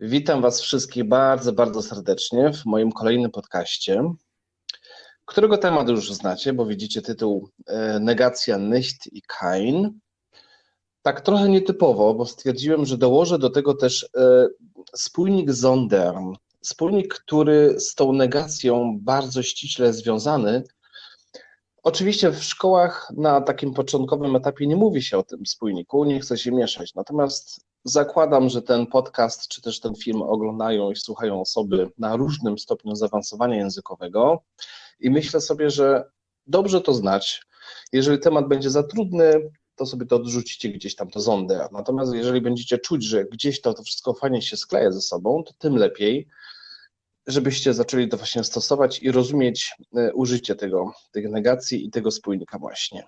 Witam Was wszystkich bardzo, bardzo serdecznie w moim kolejnym podcaście, którego temat już znacie, bo widzicie tytuł e, Negacja nicht i kein. Tak trochę nietypowo, bo stwierdziłem, że dołożę do tego też e, spójnik Zondern. Spójnik, który z tą negacją bardzo ściśle związany. Oczywiście w szkołach na takim początkowym etapie nie mówi się o tym spójniku, nie chce się mieszać. Natomiast zakładam, że ten podcast czy też ten film oglądają i słuchają osoby na różnym stopniu zaawansowania językowego i myślę sobie, że dobrze to znać. Jeżeli temat będzie za trudny, to sobie to odrzucicie gdzieś tam to zondę. Natomiast jeżeli będziecie czuć, że gdzieś to, to wszystko fajnie się skleja ze sobą, to tym lepiej, żebyście zaczęli to właśnie stosować i rozumieć e, użycie tego, tych negacji i tego spójnika właśnie.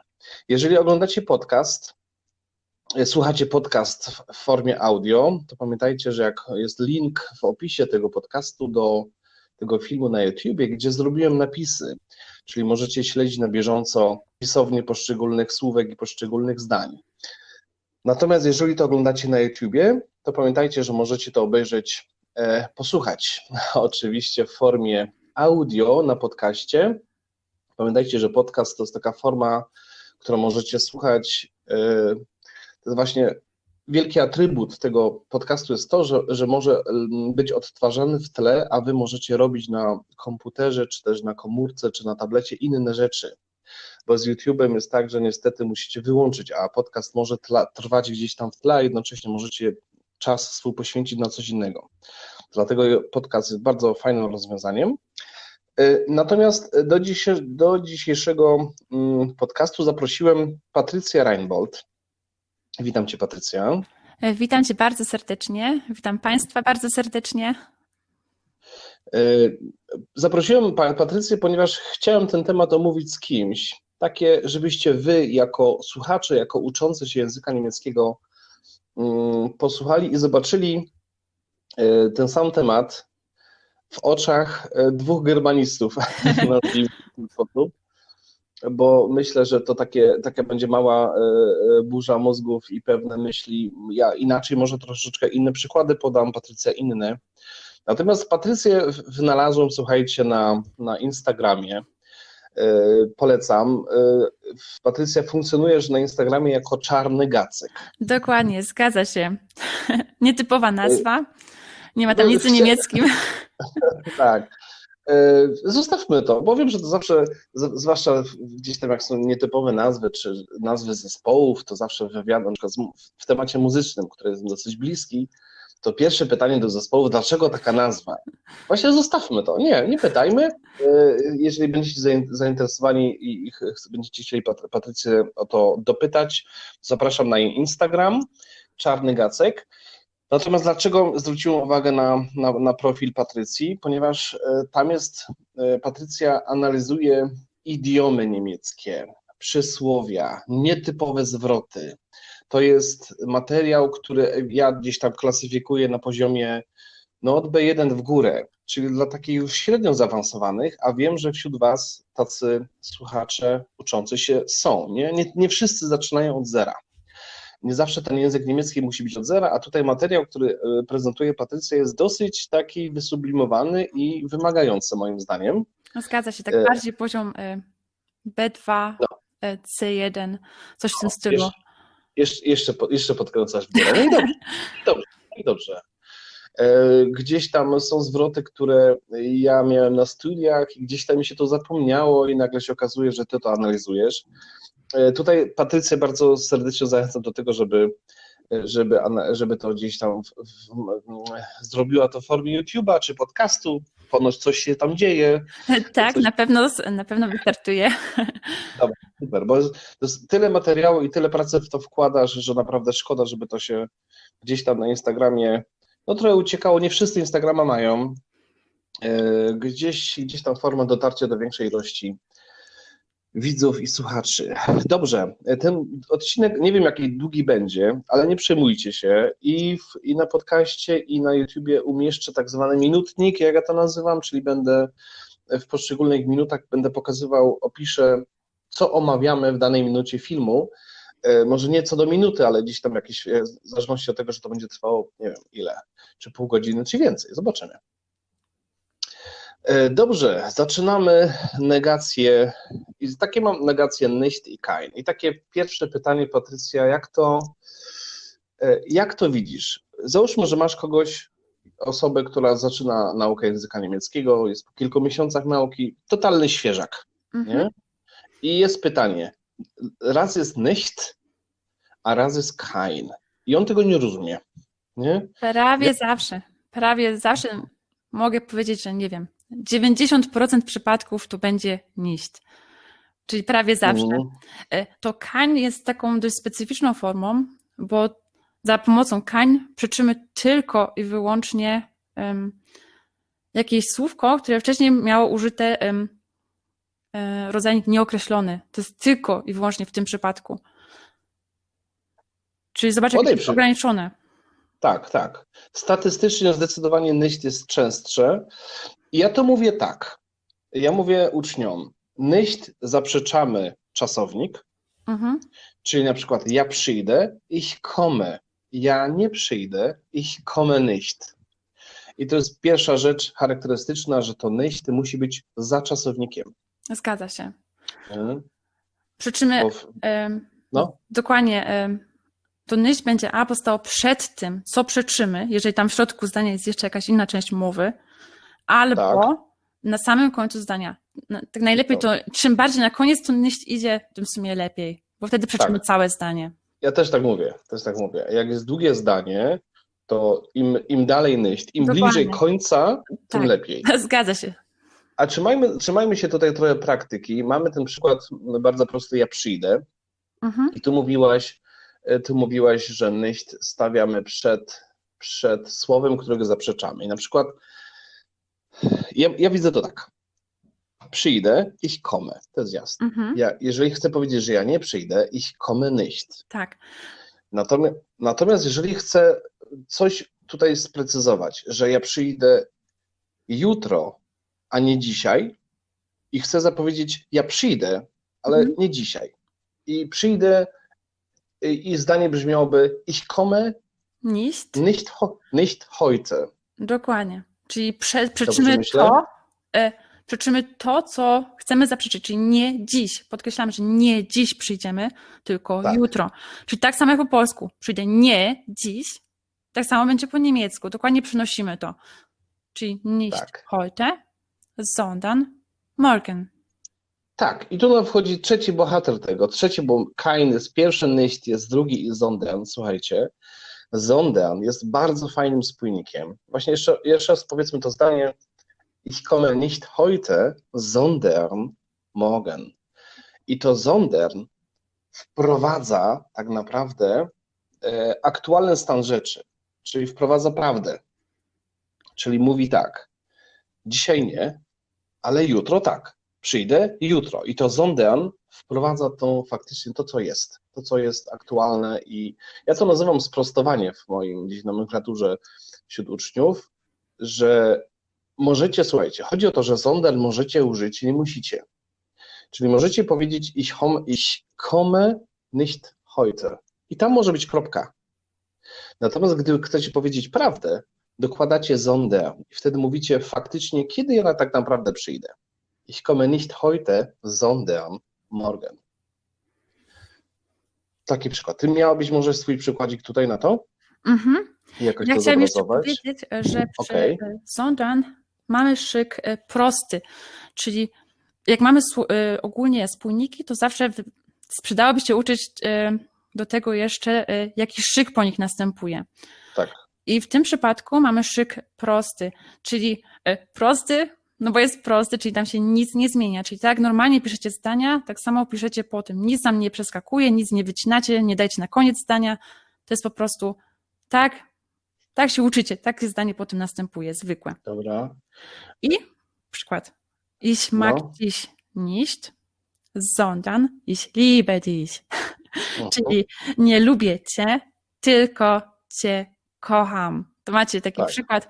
Jeżeli oglądacie podcast, e, słuchacie podcast w formie audio, to pamiętajcie, że jak jest link w opisie tego podcastu do tego filmu na YouTubie, gdzie zrobiłem napisy, czyli możecie śledzić na bieżąco pisownie poszczególnych słówek i poszczególnych zdań. Natomiast jeżeli to oglądacie na YouTubie, to pamiętajcie, że możecie to obejrzeć, posłuchać oczywiście w formie audio na podcaście. Pamiętajcie, że podcast to jest taka forma, którą możecie słuchać. E, to jest właśnie wielki atrybut tego podcastu jest to, że, że może mm, być odtwarzany w tle, a wy możecie robić na komputerze, czy też na komórce, czy na tablecie inne rzeczy. Bo z YouTube'em jest tak, że niestety musicie wyłączyć, a podcast może tla, trwać gdzieś tam w tle, a jednocześnie możecie czas swój poświęcić na coś innego. Dlatego podcast jest bardzo fajnym rozwiązaniem. Y, natomiast do, dzisiejszego, do dzisiejszego mm, podcastu zaprosiłem Patrycję Reinbold. Witam Cię, Patrycja. E, witam Cię bardzo serdecznie. Witam Państwa bardzo serdecznie. E, zaprosiłem Panią Patrycję, ponieważ chciałem ten temat omówić z kimś. Takie, żebyście Wy, jako słuchacze, jako uczący się języka niemieckiego, posłuchali i zobaczyli e, ten sam temat w oczach dwóch germanistów, ten sposób bo myślę, że to takie, taka będzie mała e, e, burza mózgów i pewne myśli. Ja inaczej, może troszeczkę inne przykłady podam, Patrycja inne. Natomiast Patrycję wynalazłem, słuchajcie, na, na Instagramie. E, polecam. Patrycja, funkcjonujesz na Instagramie jako czarny gacek. Dokładnie, zgadza się. Nietypowa nazwa. Nie ma tam nic o niemieckim. tak. E, zostawmy to, bo wiem, że to zawsze, zwłaszcza gdzieś tam jak są nietypowe nazwy, czy nazwy zespołów, to zawsze w wywiadach, w temacie muzycznym, który jest dosyć bliski, to pierwsze pytanie do zespołu, dlaczego taka nazwa? Właśnie zostawmy to. Nie, nie pytajmy. E, jeżeli będziecie zainteresowani i będziecie chcieli Patrycję o to dopytać, zapraszam na jej Instagram, Czarny Gacek. Natomiast dlaczego zwróciłem uwagę na, na, na profil Patrycji? Ponieważ e, tam jest, e, Patrycja analizuje idiomy niemieckie, przysłowia, nietypowe zwroty. To jest materiał, który ja gdzieś tam klasyfikuję na poziomie no od B1 w górę, czyli dla takich już średnio zaawansowanych, a wiem, że wśród Was tacy słuchacze uczący się są. Nie, nie, nie wszyscy zaczynają od zera nie zawsze ten język niemiecki musi być od zera, a tutaj materiał, który e, prezentuje Patrycja jest dosyć taki wysublimowany i wymagający moim zdaniem. No, zgadza się, tak e... bardziej poziom e, B2, no. E, C1, coś w tym stylu. Jeszcze, jeszcze, jeszcze podkręcasz. No i dobrze, dobrze, dobrze. Gdzieś tam są zwroty, które ja miałem na studiach i gdzieś tam mi się to zapomniało i nagle się okazuje, że ty to analizujesz. E, tutaj Patrycję bardzo serdecznie zachęcam do tego, żeby, żeby, żeby to gdzieś tam w, w, zrobiła to w formie YouTube'a czy podcastu. Ponoć coś się tam dzieje. Tak, coś... na, pewno, na pewno wystartuje. Dobra, super, bo tyle materiału i tyle pracy w to wkładasz, że naprawdę szkoda, żeby to się gdzieś tam na Instagramie, no trochę uciekało, nie wszyscy Instagrama mają, e, gdzieś, gdzieś tam forma dotarcia do większej ilości widzów i słuchaczy. Dobrze, ten odcinek nie wiem jaki długi będzie, ale nie przejmujcie się i, w, i na podcaście i na YouTubie umieszczę tak zwany minutnik, jak ja to nazywam, czyli będę w poszczególnych minutach będę pokazywał, opiszę co omawiamy w danej minucie filmu, E, może nie co do minuty, ale gdzieś tam jakieś, e, w zależności od tego, że to będzie trwało, nie wiem ile, czy pół godziny, czy więcej. Zobaczymy. E, Dobrze, zaczynamy negację. I takie mam negację nicht i kein. I takie pierwsze pytanie, Patrycja, jak to, e, jak to widzisz? Załóżmy, że masz kogoś, osobę, która zaczyna naukę języka niemieckiego, jest po kilku miesiącach nauki, totalny świeżak, Mhm. nie? I jest pytanie, raz jest nicht, a raz jest kein. I on tego nie rozumie, nie? Prawie Ja- zawsze, prawie zawsze mogę powiedzieć, że nie wiem, 90% przypadków to będzie nicht. Czyli prawie zawsze. Mhm. E, To kań jest taką dość specyficzną formą, bo za pomocą kań przeczymy tylko i wyłącznie em, jakieś słówko, które wcześniej miało użyte e, rodzajnik nieokreślony. To jest tylko i wyłącznie w tym przypadku. Czyli zobacz, jak jest ograniczone. Tak, tak. Statystycznie zdecydowanie nicht jest częstsze. Ja to mówię tak. Ja mówię uczniom, nicht zaprzeczamy czasownik, Mhm. czyli na przykład ja przyjdę, ich komme. Ja nie przyjdę, ich komme nicht. I to jest pierwsza rzecz charakterystyczna, że to nicht musi być za czasownikiem. Zgadza się. nie? Przy czym Bo w, no, dokładnie to nicht będzie albo stało przed tym, co przeczymy, jeżeli tam w środku zdania jest jeszcze jakaś inna część mowy, albo Tak. na samym końcu zdania. No, Tak najlepiej to, czym bardziej na koniec to nicht idzie, tym w sumie lepiej, bo wtedy przeczymy Tak. całe zdanie. ja też tak mówię, też tak mówię. Jak jest długie zdanie, to im, im dalej nicht, im Dokładnie. bliżej końca, tym Tak. lepiej. Zgadza się. A trzymajmy, trzymajmy się tutaj trochę praktyki. Mamy ten przykład bardzo prosty, ja przyjdę. Mhm. I tu mówiłaś, e, tu mówiłaś, że nicht stawiamy przed, przed słowem, którego zaprzeczamy. I na przykład ja, ja widzę to tak. Przyjdę, ich komme. To jest jasne. Mhm. Ja, jeżeli chcę powiedzieć, że ja nie przyjdę, ich komme nicht. Tak. Natomiast, natomiast jeżeli chcę coś tutaj sprecyzować, że ja przyjdę jutro, a nie dzisiaj i chcę zapowiedzieć, ja przyjdę, ale Mhm. nie dzisiaj. I przyjdę i, i zdanie brzmiałoby ich komme Nicht. nicht, nicht heute. Dokładnie. Czyli prze, przeczymy to, e, przeczymy to, co chcemy zaprzeczyć, czyli nie dziś. Podkreślam, że nie dziś przyjdziemy, tylko Tak. jutro. Czyli tak samo jak po polsku. Przyjdę nie dziś, tak samo będzie po niemiecku. Dokładnie przynosimy to. Czyli nicht Tak. heute, sondern morgen. Tak, i tu nam wchodzi trzeci bohater tego. Trzeci, bo Kain jest pierwszy, nicht jest drugi i Zondern. Słuchajcie, Zondern jest bardzo fajnym spójnikiem. Właśnie jeszcze, jeszcze raz powiedzmy to zdanie. Ich komme nicht heute, sondern morgen. I to Zondern wprowadza tak naprawdę e, aktualny stan rzeczy, czyli wprowadza prawdę. Czyli mówi tak, dzisiaj nie, ale jutro tak przyjdę jutro. I to Zondern wprowadza to faktycznie to, co jest, to, co jest aktualne i ja to nazywam sprostowanie w moim gdzieś nomenklaturze wśród uczniów, że możecie, słuchajcie, chodzi o to, że Zondern możecie użyć, nie musicie. Czyli możecie powiedzieć ich, hom, ich komme nicht heute. I tam może być kropka. Natomiast gdy chcecie powiedzieć prawdę, dokładacie Zondern i wtedy mówicie faktycznie, kiedy ja tak naprawdę przyjdę. Ich komme nicht heute, sondern morgen. Taki przykład. Ty miałabyś może swój przykładzik tutaj na to? Mhm. I jakoś Ja to chciałam jeszcze powiedzieć, że przy Okej. e, sondern mamy szyk e, prosty, czyli jak mamy e, ogólnie spójniki, to zawsze przydałoby się uczyć e, do tego jeszcze, jaki szyk po nich następuje. Tak. I w tym przypadku mamy szyk prosty, czyli prosty, no bo jest prosty, czyli tam się nic nie zmienia. Czyli tak normalnie piszecie zdania, tak samo piszecie po tym. Nic tam nie przeskakuje, nic nie wycinacie, nie dajcie na koniec zdania. To jest po prostu tak, tak się uczycie, takie zdanie potem następuje, zwykłe. Dobra. I przykład. Ich mag No. dich nicht, sondern ich liebe dich. Czyli nie lubię cię, tylko cię kocham. To macie taki Tak. przykład.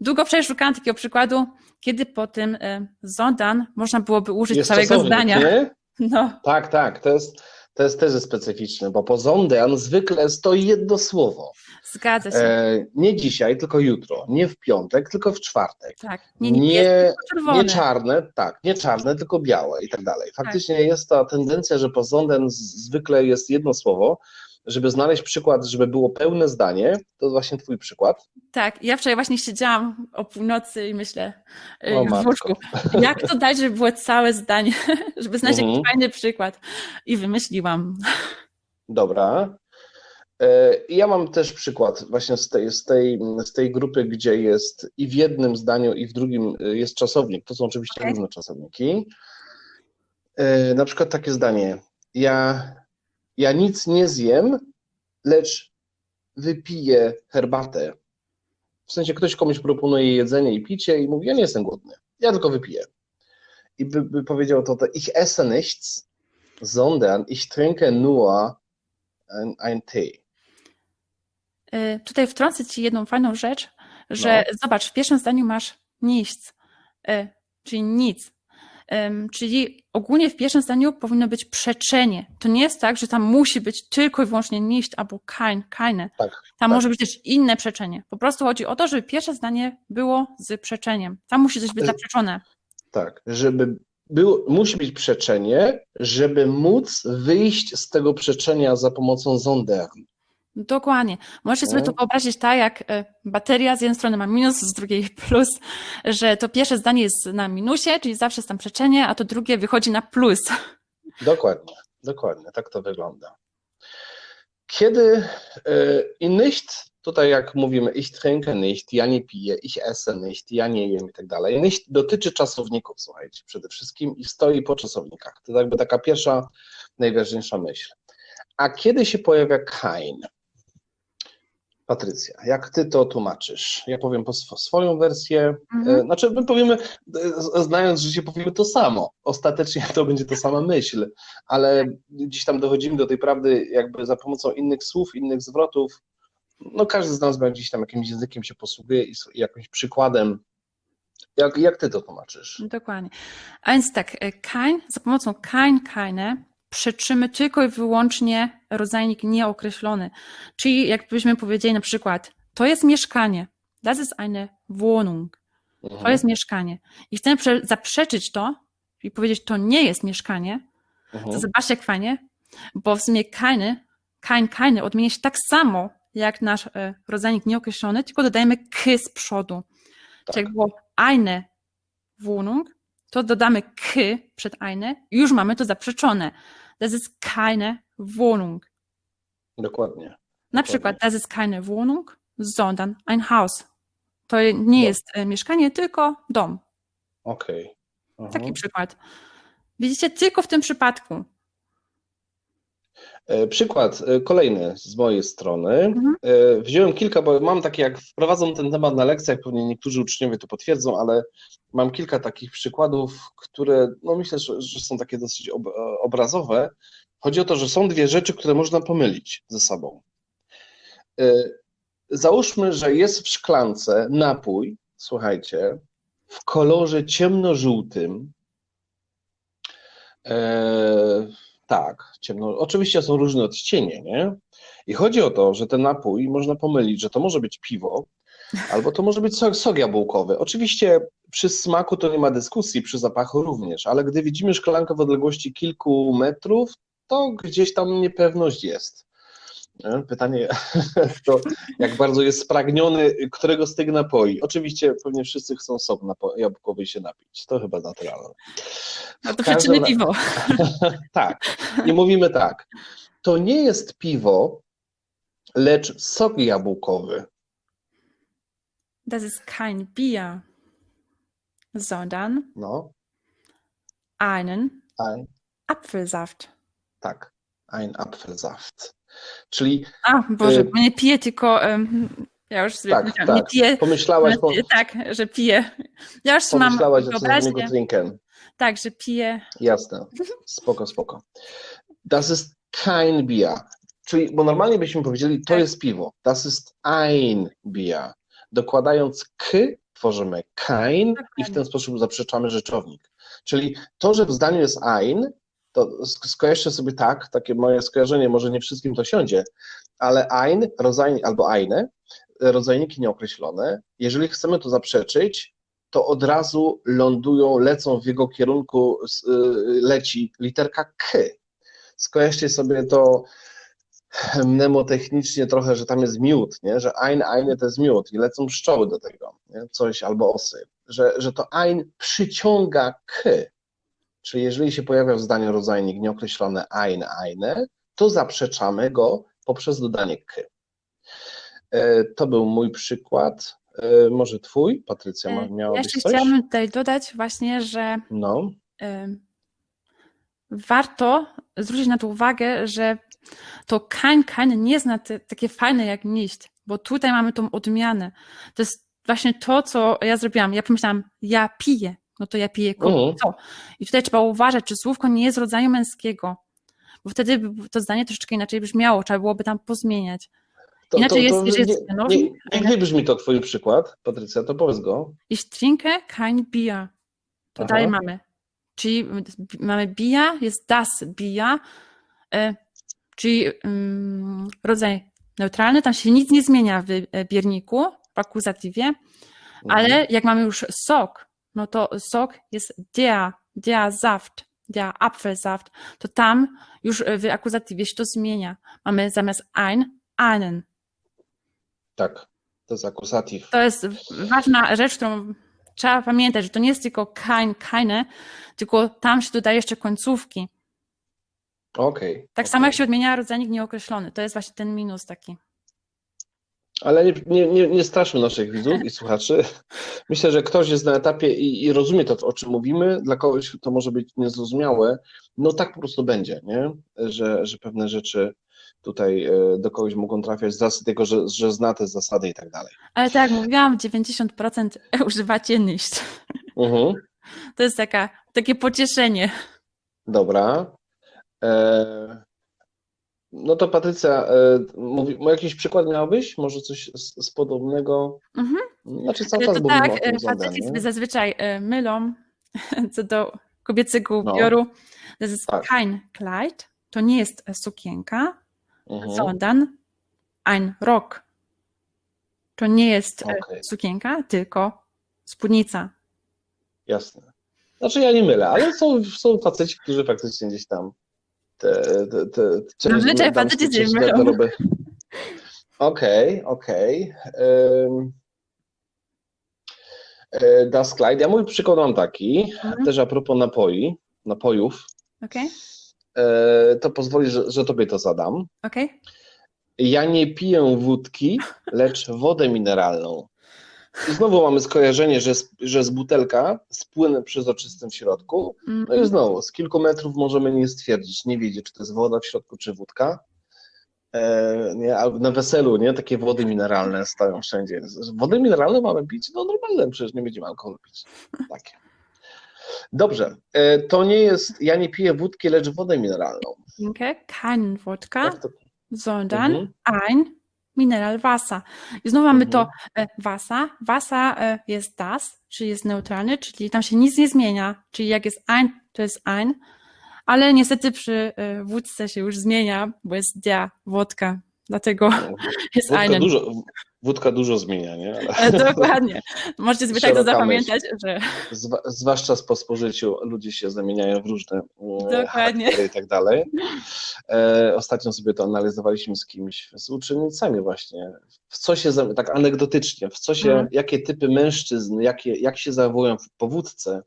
Długo wczoraj szukałam takiego przykładu, kiedy po tym e, sondern można byłoby użyć Jest całego czasownik, zdania. Nie? No, Tak, tak. To jest, To jest też specyficzne, bo po sondern zwykle stoi jedno słowo. Zgadza się. E, nie dzisiaj, tylko jutro. Nie w piątek, tylko w czwartek. tak. Nie, nie- czerwone. Nie czarne, tak, nie czarne, tylko białe i tak dalej. Faktycznie jest ta tendencja, że po sondern z- zwykle jest jedno słowo. Żeby znaleźć przykład, żeby było pełne zdanie, to właśnie twój przykład. Tak, ja wczoraj właśnie siedziałam o północy i myślę y, O, w łóżku, jak to dać, żeby było całe zdanie, żeby znaleźć Mhm. jakiś fajny przykład. I wymyśliłam. Dobra. E, Ja mam też przykład właśnie z tej, z, tej, z tej grupy, gdzie jest i w jednym zdaniu, i w drugim e, jest czasownik. To są oczywiście Okej. różne czasowniki. E, Na przykład takie zdanie. Ja, ja nic nie zjem, lecz wypiję herbatę. W sensie ktoś komuś proponuje jedzenie i picie i mówi, ja nie jestem głodny, ja tylko wypiję. I by, by powiedział to, to ich esse nichts, sondern ich trinke nur ein, Tee. Y, Tutaj wtrącę ci jedną fajną rzecz, że No. zobacz, w pierwszym zdaniu masz nichts, y, czyli nic. Czyli ogólnie w pierwszym zdaniu powinno być przeczenie. To nie jest tak, że tam musi być tylko i wyłącznie nicht albo kein, keine. Tak, Tam tak. może być też inne przeczenie. Po prostu chodzi o to, żeby pierwsze zdanie było z przeczeniem. Tam musi coś być Y- zaprzeczone. Tak, żeby było, musi być przeczenie, żeby móc wyjść z tego przeczenia za pomocą sondern. Dokładnie. Możecie sobie to No. wyobrazić tak, jak e, bateria z jednej strony ma minus, z drugiej plus, że to pierwsze zdanie jest na minusie, czyli zawsze jest tam przeczenie, a to drugie wychodzi na plus. Dokładnie, dokładnie, tak to wygląda. Kiedy e, i nicht, tutaj jak mówimy, ich trinke nicht, ja nie piję, ich esse nicht, ja nie jem i tak dalej. Nicht dotyczy czasowników, słuchajcie, przede wszystkim i stoi po czasownikach. To jakby taka pierwsza, najważniejsza myśl. A kiedy się pojawia kein? Patrycja, jak ty to tłumaczysz? Ja powiem po swo- swoją wersję. Mhm. E, Znaczy, my powiemy, e, znając życie, powiemy to samo. Ostatecznie to będzie ta sama myśl, ale gdzieś tam dochodzimy do tej prawdy jakby za pomocą innych słów, innych zwrotów. No każdy z nas będzie gdzieś tam jakimś językiem się posługuje i jakimś przykładem. Jak, jak ty to tłumaczysz? Dokładnie. A więc tak, e, kein, za pomocą kein, keine przeczymy tylko i wyłącznie rodzajnik nieokreślony. Czyli jakbyśmy powiedzieli na przykład, to jest mieszkanie. Das ist eine Wohnung. To Mhm, jest mieszkanie. I chcemy prze- zaprzeczyć to i powiedzieć, to nie jest mieszkanie, to mhm. zobaczcie jak fajnie, bo w sumie keine, kein, keine odmienia się tak samo jak nasz e, rodzajnik nieokreślony, tylko dodajemy k z przodu. Tak. Czyli jak było eine Wohnung, to dodamy k przed eine i już mamy to zaprzeczone. Das ist keine Wohnung. Dokładnie. Na przykład, das ist keine Wohnung, sondern ein Haus. To nie No. jest e, mieszkanie, tylko dom. Okej. Mhm. Taki przykład. Widzicie, tylko w tym przypadku. E, Przykład e, kolejny z mojej strony. Mhm. E, Wziąłem kilka, bo mam takie, jak wprowadzam ten temat na lekcjach, pewnie niektórzy uczniowie to potwierdzą, ale mam kilka takich przykładów, które no myślę, że, są takie dosyć ob, obrazowe. Chodzi o to, że są dwie rzeczy, które można pomylić ze sobą. Załóżmy, że jest w szklance napój, słuchajcie, w kolorze ciemnożółtym. E, tak, ciemno. Oczywiście są różne odcienie, nie? I chodzi o to, że ten napój można pomylić, że to może być piwo, albo to może być sok, sok jabłkowy. Oczywiście przy smaku to nie ma dyskusji, przy zapachu również, ale gdy widzimy szklankę w odległości kilku metrów, to gdzieś tam niepewność jest. Nie? Pytanie to, jak bardzo jest spragniony którego z tych napoi. Oczywiście pewnie wszyscy chcą sok jabłkowy się napić. To chyba naturalne. No to ra- piwo. tak. I mówimy tak. To nie jest piwo, lecz sok jabłkowy. Das ist kein Bier, sondern No, einen ein, Apfelsaft. tak. Ein Apfelsaft. Czyli A, Boże, Y- bo nie piję, tylko ja już sobie Tak, nie tak. piję, pomyślałaś, po, ale- tak, że piję. Ja już mam pomyślałaś, że trinken. tak, że piję. Jasne. Spoko, spoko. Das ist kein Bier. Czyli, bo normalnie byśmy powiedzieli, to Tak. jest piwo. Das ist ein Bier. Dokładając k, tworzymy kein i w ten sposób zaprzeczamy rzeczownik. Czyli to, że w zdaniu jest ein, to sk- skojarzcie sobie tak, takie moje skojarzenie, może nie wszystkim to siądzie, ale ein, rodzaj, albo eine, rodzajniki nieokreślone, jeżeli chcemy to zaprzeczyć, to od razu lądują, lecą w jego kierunku, y, leci literka K. Skojarzcie sobie to mnemotechnicznie trochę, że tam jest miód, nie? że ein, eine to jest miód i lecą pszczoły do tego, nie? coś albo osy, że, że to ein przyciąga K. Czyli jeżeli się pojawia w zdaniu rodzajnik nieokreślony ein, eine, to zaprzeczamy go poprzez dodanie k. E, To był mój przykład. E, Może twój, Patrycja, ma- Ja miałabyś jeszcze coś? chciałabym tutaj dodać właśnie, że No, warto zwrócić na to uwagę, że to kein, kein nie jest na te, takie fajne jak nicht, bo tutaj mamy tą odmianę. To jest właśnie to, co ja zrobiłam. Ja pomyślałam, ja piję, no to ja piję Mhm. co? I tutaj trzeba uważać, czy słówko nie jest rodzaju męskiego, bo wtedy to zdanie troszeczkę inaczej brzmiało, trzeba byłoby tam pozmieniać. to, Inaczej jest, to jeżeli nie, jest nie, nie brzmi to twój przykład, Patrycja, to powiedz go. Ich trinke kein Bier. To Aha. dalej mamy. Czyli mamy Bier, jest das Bier, e, czyli mm, rodzaj neutralny, tam się nic nie zmienia w e, bierniku, w akuzatywie, Mhm. ale jak mamy już sok, no to sok jest der, der Saft, der Apfelsaft, to tam już w akuzatywie się to zmienia. Mamy zamiast ein, einen. Tak, to jest akusatyw. To jest ważna rzecz, którą trzeba pamiętać, że to nie jest tylko kein, keine, tylko tam się dodaje jeszcze końcówki. Okej. Tak samo jak się odmienia rodzajnik nieokreślony. To jest właśnie ten minus taki. Ale nie, nie, nie, nie straszmy naszych widzów i słuchaczy. Myślę, że ktoś jest na etapie i, i rozumie to, o czym mówimy. Dla kogoś to może być niezrozumiałe. No tak po prostu będzie, nie? Że, że pewne rzeczy tutaj e, do kogoś mogą trafiać z racji tego, że, że zna te zasady i tak dalej. Ale tak mówiłam, 90% używacie. Mhm. To jest taka, takie pocieszenie. Dobra. E, no to Patrycja, e, mówi, jakiś przykład miałbyś? Może coś z, z podobnego? Mhm. Znaczy cały czas to tak, e, faceci sobie zazwyczaj e, mylą co do kobiecego No. ubioru. To jest Tak. kein Kleid, to nie jest sukienka, Mhm. sondern ein Rock. To nie jest Okej. sukienka, tylko spódnica. Jasne. Znaczy ja nie mylę, ale są, są faceci, którzy faktycznie gdzieś tam te, te, te Zazwyczaj faceci garderoby. Okej, okej. E, Das Kleid. Ja mój przykład mam taki, Mhm. też a propos napoi, napojów, Okej? e, to pozwoli, że, że tobie to zadam. Okej? Ja nie piję wódki, lecz wodę mineralną. I znowu mamy skojarzenie, że z, że z butelka z płynem przezroczystym w środku. No i znowu, z kilku metrów możemy nie stwierdzić, nie wiedzieć, czy to jest woda w środku, czy wódka. E, nie, a na weselu, nie, takie wody mineralne stoją wszędzie. Wody mineralne mamy pić? No normalne, przecież nie będziemy alkoholu pić. Takie. Dobrze, e, to nie jest, ja nie piję wódki, lecz wodę mineralną. Trinke keinen Wodka, Jak to? sondern Mhm. ein Mineralwasser. I znowu mamy to Mhm. e. Wasser e, jest das, czyli jest neutralny, czyli tam się nic nie zmienia. Czyli jak jest ein, to jest ein. Ale niestety przy e, wódce się już zmienia, bo jest der wodka. Dlatego jest Wódka einen. dużo, wódka dużo zmienia, nie? E, Dokładnie. Możecie sobie tak to zapamiętać, że zwa, zwłaszcza po spożyciu ludzie się zamieniają w różne e, Dokładnie. i tak dalej. E, ostatnio sobie to analizowaliśmy z kimś, z uczennicami właśnie, w co się, tak anegdotycznie, w co się, Mhm. jakie typy mężczyzn, jakie, jak się zachowują w powódce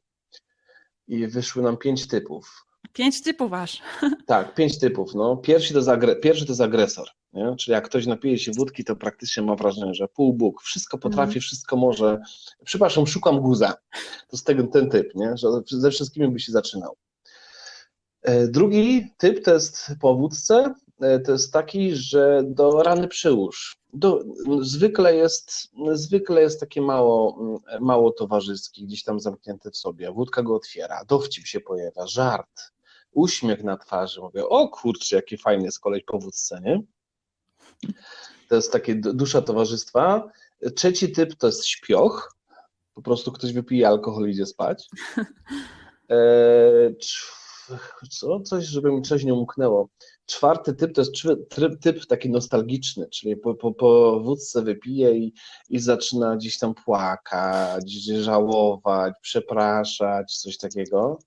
i wyszły nam pięć typów. pięć typów aż. Tak, pięć typów. No. Pierwszy, to jest agre, pierwszy to jest agresor. Nie? Czyli jak ktoś napije się wódki, to praktycznie ma wrażenie, że pół Bóg, wszystko potrafi, Mhm. wszystko może. Przepraszam, szukam guza. To jest ten, ten typ, nie? że ze wszystkimi by się zaczynał. E, Drugi typ to jest po wódce, e, to jest taki, że do rany przyłóż. Do, zwykle, jest, zwykle jest takie mało, mm, mało towarzyskie, gdzieś tam zamknięte w sobie. Wódka go otwiera, dowcip się pojawia, żart, uśmiech na twarzy. Mówię, o kurczę, jaki fajny jest kolej po wódce, nie? To jest takie dusza towarzystwa. Trzeci typ to jest śpioch. Po prostu ktoś wypije alkohol i idzie spać. E, cz- co? Coś, żeby mi coś nie umknęło. Czwarty typ to jest tryb, typ taki nostalgiczny, czyli po, po, po wódce wypije i, i zaczyna gdzieś tam płakać, żałować, przepraszać, coś takiego.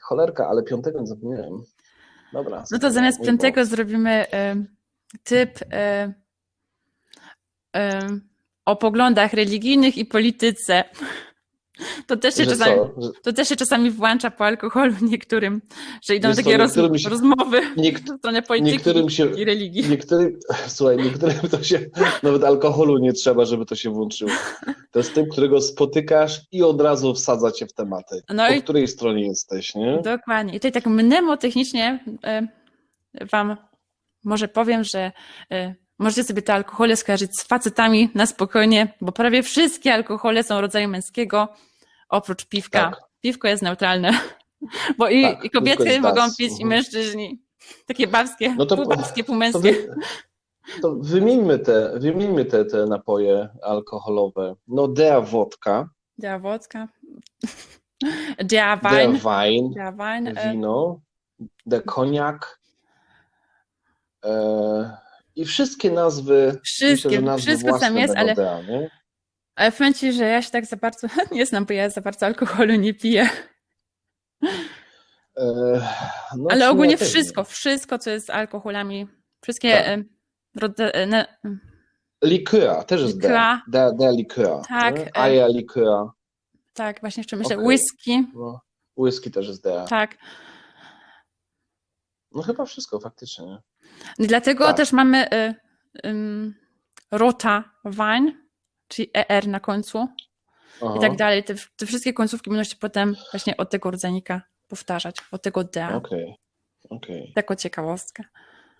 Cholerka, ale piątego nie zapomniałem. Dobra. No to zamiast piątego błąd. zrobimy y, typ y, y, o poglądach religijnych i polityce. To też się Że czasami, co? To też się czasami włącza po alkoholu niektórym, że idą Wiesz co, takie roz, niektórym się- rozmowy niek- w stronę polityki się, i religii. Niektórym, słuchaj, niektórym to się, nawet alkoholu nie trzeba, żeby to się włączyło. To jest tym, którego spotykasz i od razu wsadza cię w tematy. No po i- której stronie jesteś, nie? Dokładnie. I tutaj tak mnemotechnicznie y, wam może powiem, że y, możecie sobie te alkohole skojarzyć z facetami na spokojnie, bo prawie wszystkie alkohole są rodzaju męskiego, oprócz piwka. Tak. Piwko jest neutralne, bo i, Tak, i kobiety mogą das. pić, i Mhm. mężczyźni. Takie babskie, No to- pół babskie, pół To, wy, to wymieńmy, te, wymieńmy te, te napoje alkoholowe. No, der wodka, Der Wodka, der der Wein, Wein, der Wein, e, wino, der koniak e, i wszystkie nazwy, Wszystkie, myślę, nazwy wszystko tam jest, ale- ale powiem ci, że ja się tak za bardzo nie znam, bo ja za bardzo alkoholu nie piję. E, no, w Ale ogólnie ja wszystko, wszystko, co jest z alkoholami, wszystkie Tak. e, ne, Likör, też jest der. Der, der Likör. Tak, e- Eier Likör. tak, właśnie jeszcze myślę, Okej. whisky, No, whisky też jest der. tak. No chyba wszystko faktycznie. Dlatego Tak. też mamy y, wine, czyli ER na końcu Aha, i tak dalej. Te, te wszystkie końcówki będą się potem właśnie od tego rodzajnika powtarzać, od tego D. Okej, okej. Taką ciekawostkę.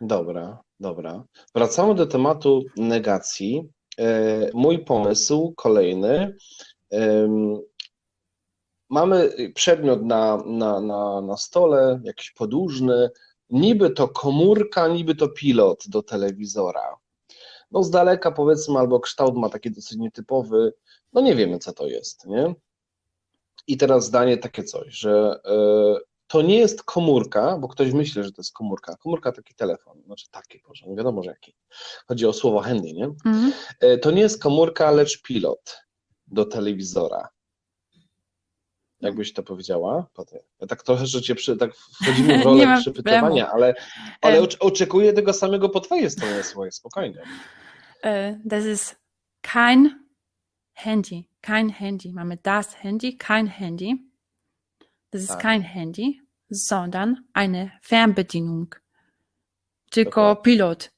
Dobra, dobra. Wracamy do tematu negacji. E, Mój pomysł kolejny. Mamy przedmiot na, na, na, na stole, jakiś podłużny, niby to komórka, niby to pilot do telewizora. No z daleka powiedzmy, albo kształt ma taki dosyć nietypowy, no nie wiemy co to jest, nie? I teraz zdanie takie coś, że e, to nie jest komórka, bo ktoś myśli, że to jest komórka. Komórka taki telefon, znaczy taki, proszę, nie wiadomo, że jaki. Chodzi o słowo handy, nie? Mhm. E, To nie jest komórka, lecz pilot do telewizora. Jakbyś to powiedziała? Ja tak trochę, że cię przy, tak wchodzimy w rolę przypytywania, ale, ale oczekuję tego samego po twojej stronie, słuchaj, spokojnie. Das ist kein Handy, kein Handy. Mamy das Handy, kein Handy. Das ist Tak. kein Handy, sondern eine Fernbedienung. Tylko Dokładnie. pilot.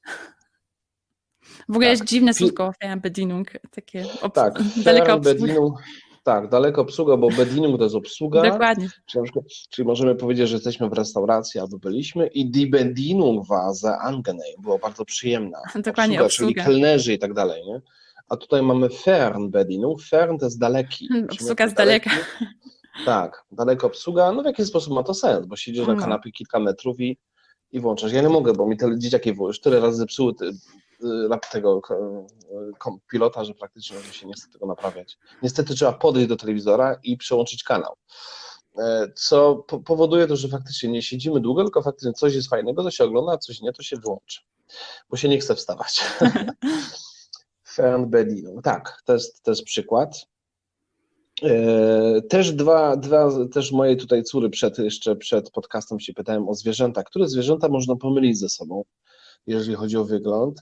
W ogóle Tak. jest dziwne słówko Fernbedienung, takie Tak, daleka Fern, obsługa. Bedienung, tak, daleko obsługa, bo Bedienung to jest obsługa, Dokładnie. czyli, przykład, czyli możemy powiedzieć, że jesteśmy w restauracji albo byliśmy i die Bedienung war sehr angenehm, była bardzo przyjemna. Dokładnie, obsługa, czyli obsługa. kelnerzy i tak dalej, nie? A tutaj mamy Fernbedienung, Fern to jest daleki. Hmm, Czyli obsługa z daleka. daleki- Tak, daleko obsługa, no w jakiś sposób ma to sens, bo siedzisz na No. kanapie kilka metrów i, i włączasz. Ja nie mogę, bo mi te dzieciaki już tyle razy zepsuły tego ko- kom- pilota, że praktycznie może się nie chce tego naprawiać. Niestety trzeba podejść do telewizora i przełączyć kanał. E, Co po- powoduje to, że faktycznie nie siedzimy długo, tylko faktycznie coś jest fajnego, to się ogląda, a coś nie, to się wyłączy. Bo się nie chce wstawać. Fernbedienung. Tak, to jest, to jest przykład. E, Też dwa, dwa, też moje tutaj córy przed, jeszcze przed podcastem się pytałem o zwierzęta. Które zwierzęta można pomylić ze sobą, jeżeli chodzi o wygląd?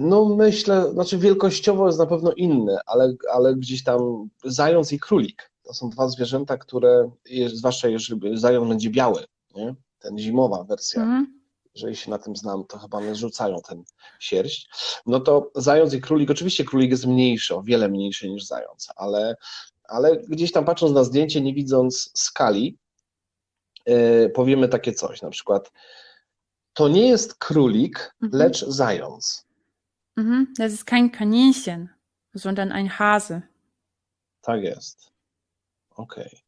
No myślę, znaczy wielkościowo jest na pewno inny, ale, ale gdzieś tam zając i królik. To są dwa zwierzęta, które, zwłaszcza jeżeli zając będzie biały, nie? ten zimowa wersja, Mhm. jeżeli się na tym znam, to chyba one rzucają ten sierść. No to zając i królik, oczywiście królik jest mniejszy, o wiele mniejszy niż zając, ale, ale gdzieś tam patrząc na zdjęcie, nie widząc skali, yy, powiemy takie coś, na przykład to nie jest królik, Mhm. lecz zając. Mhm. Das ist kein Kaninchen, sondern ein Hase. Tak jest. Okej.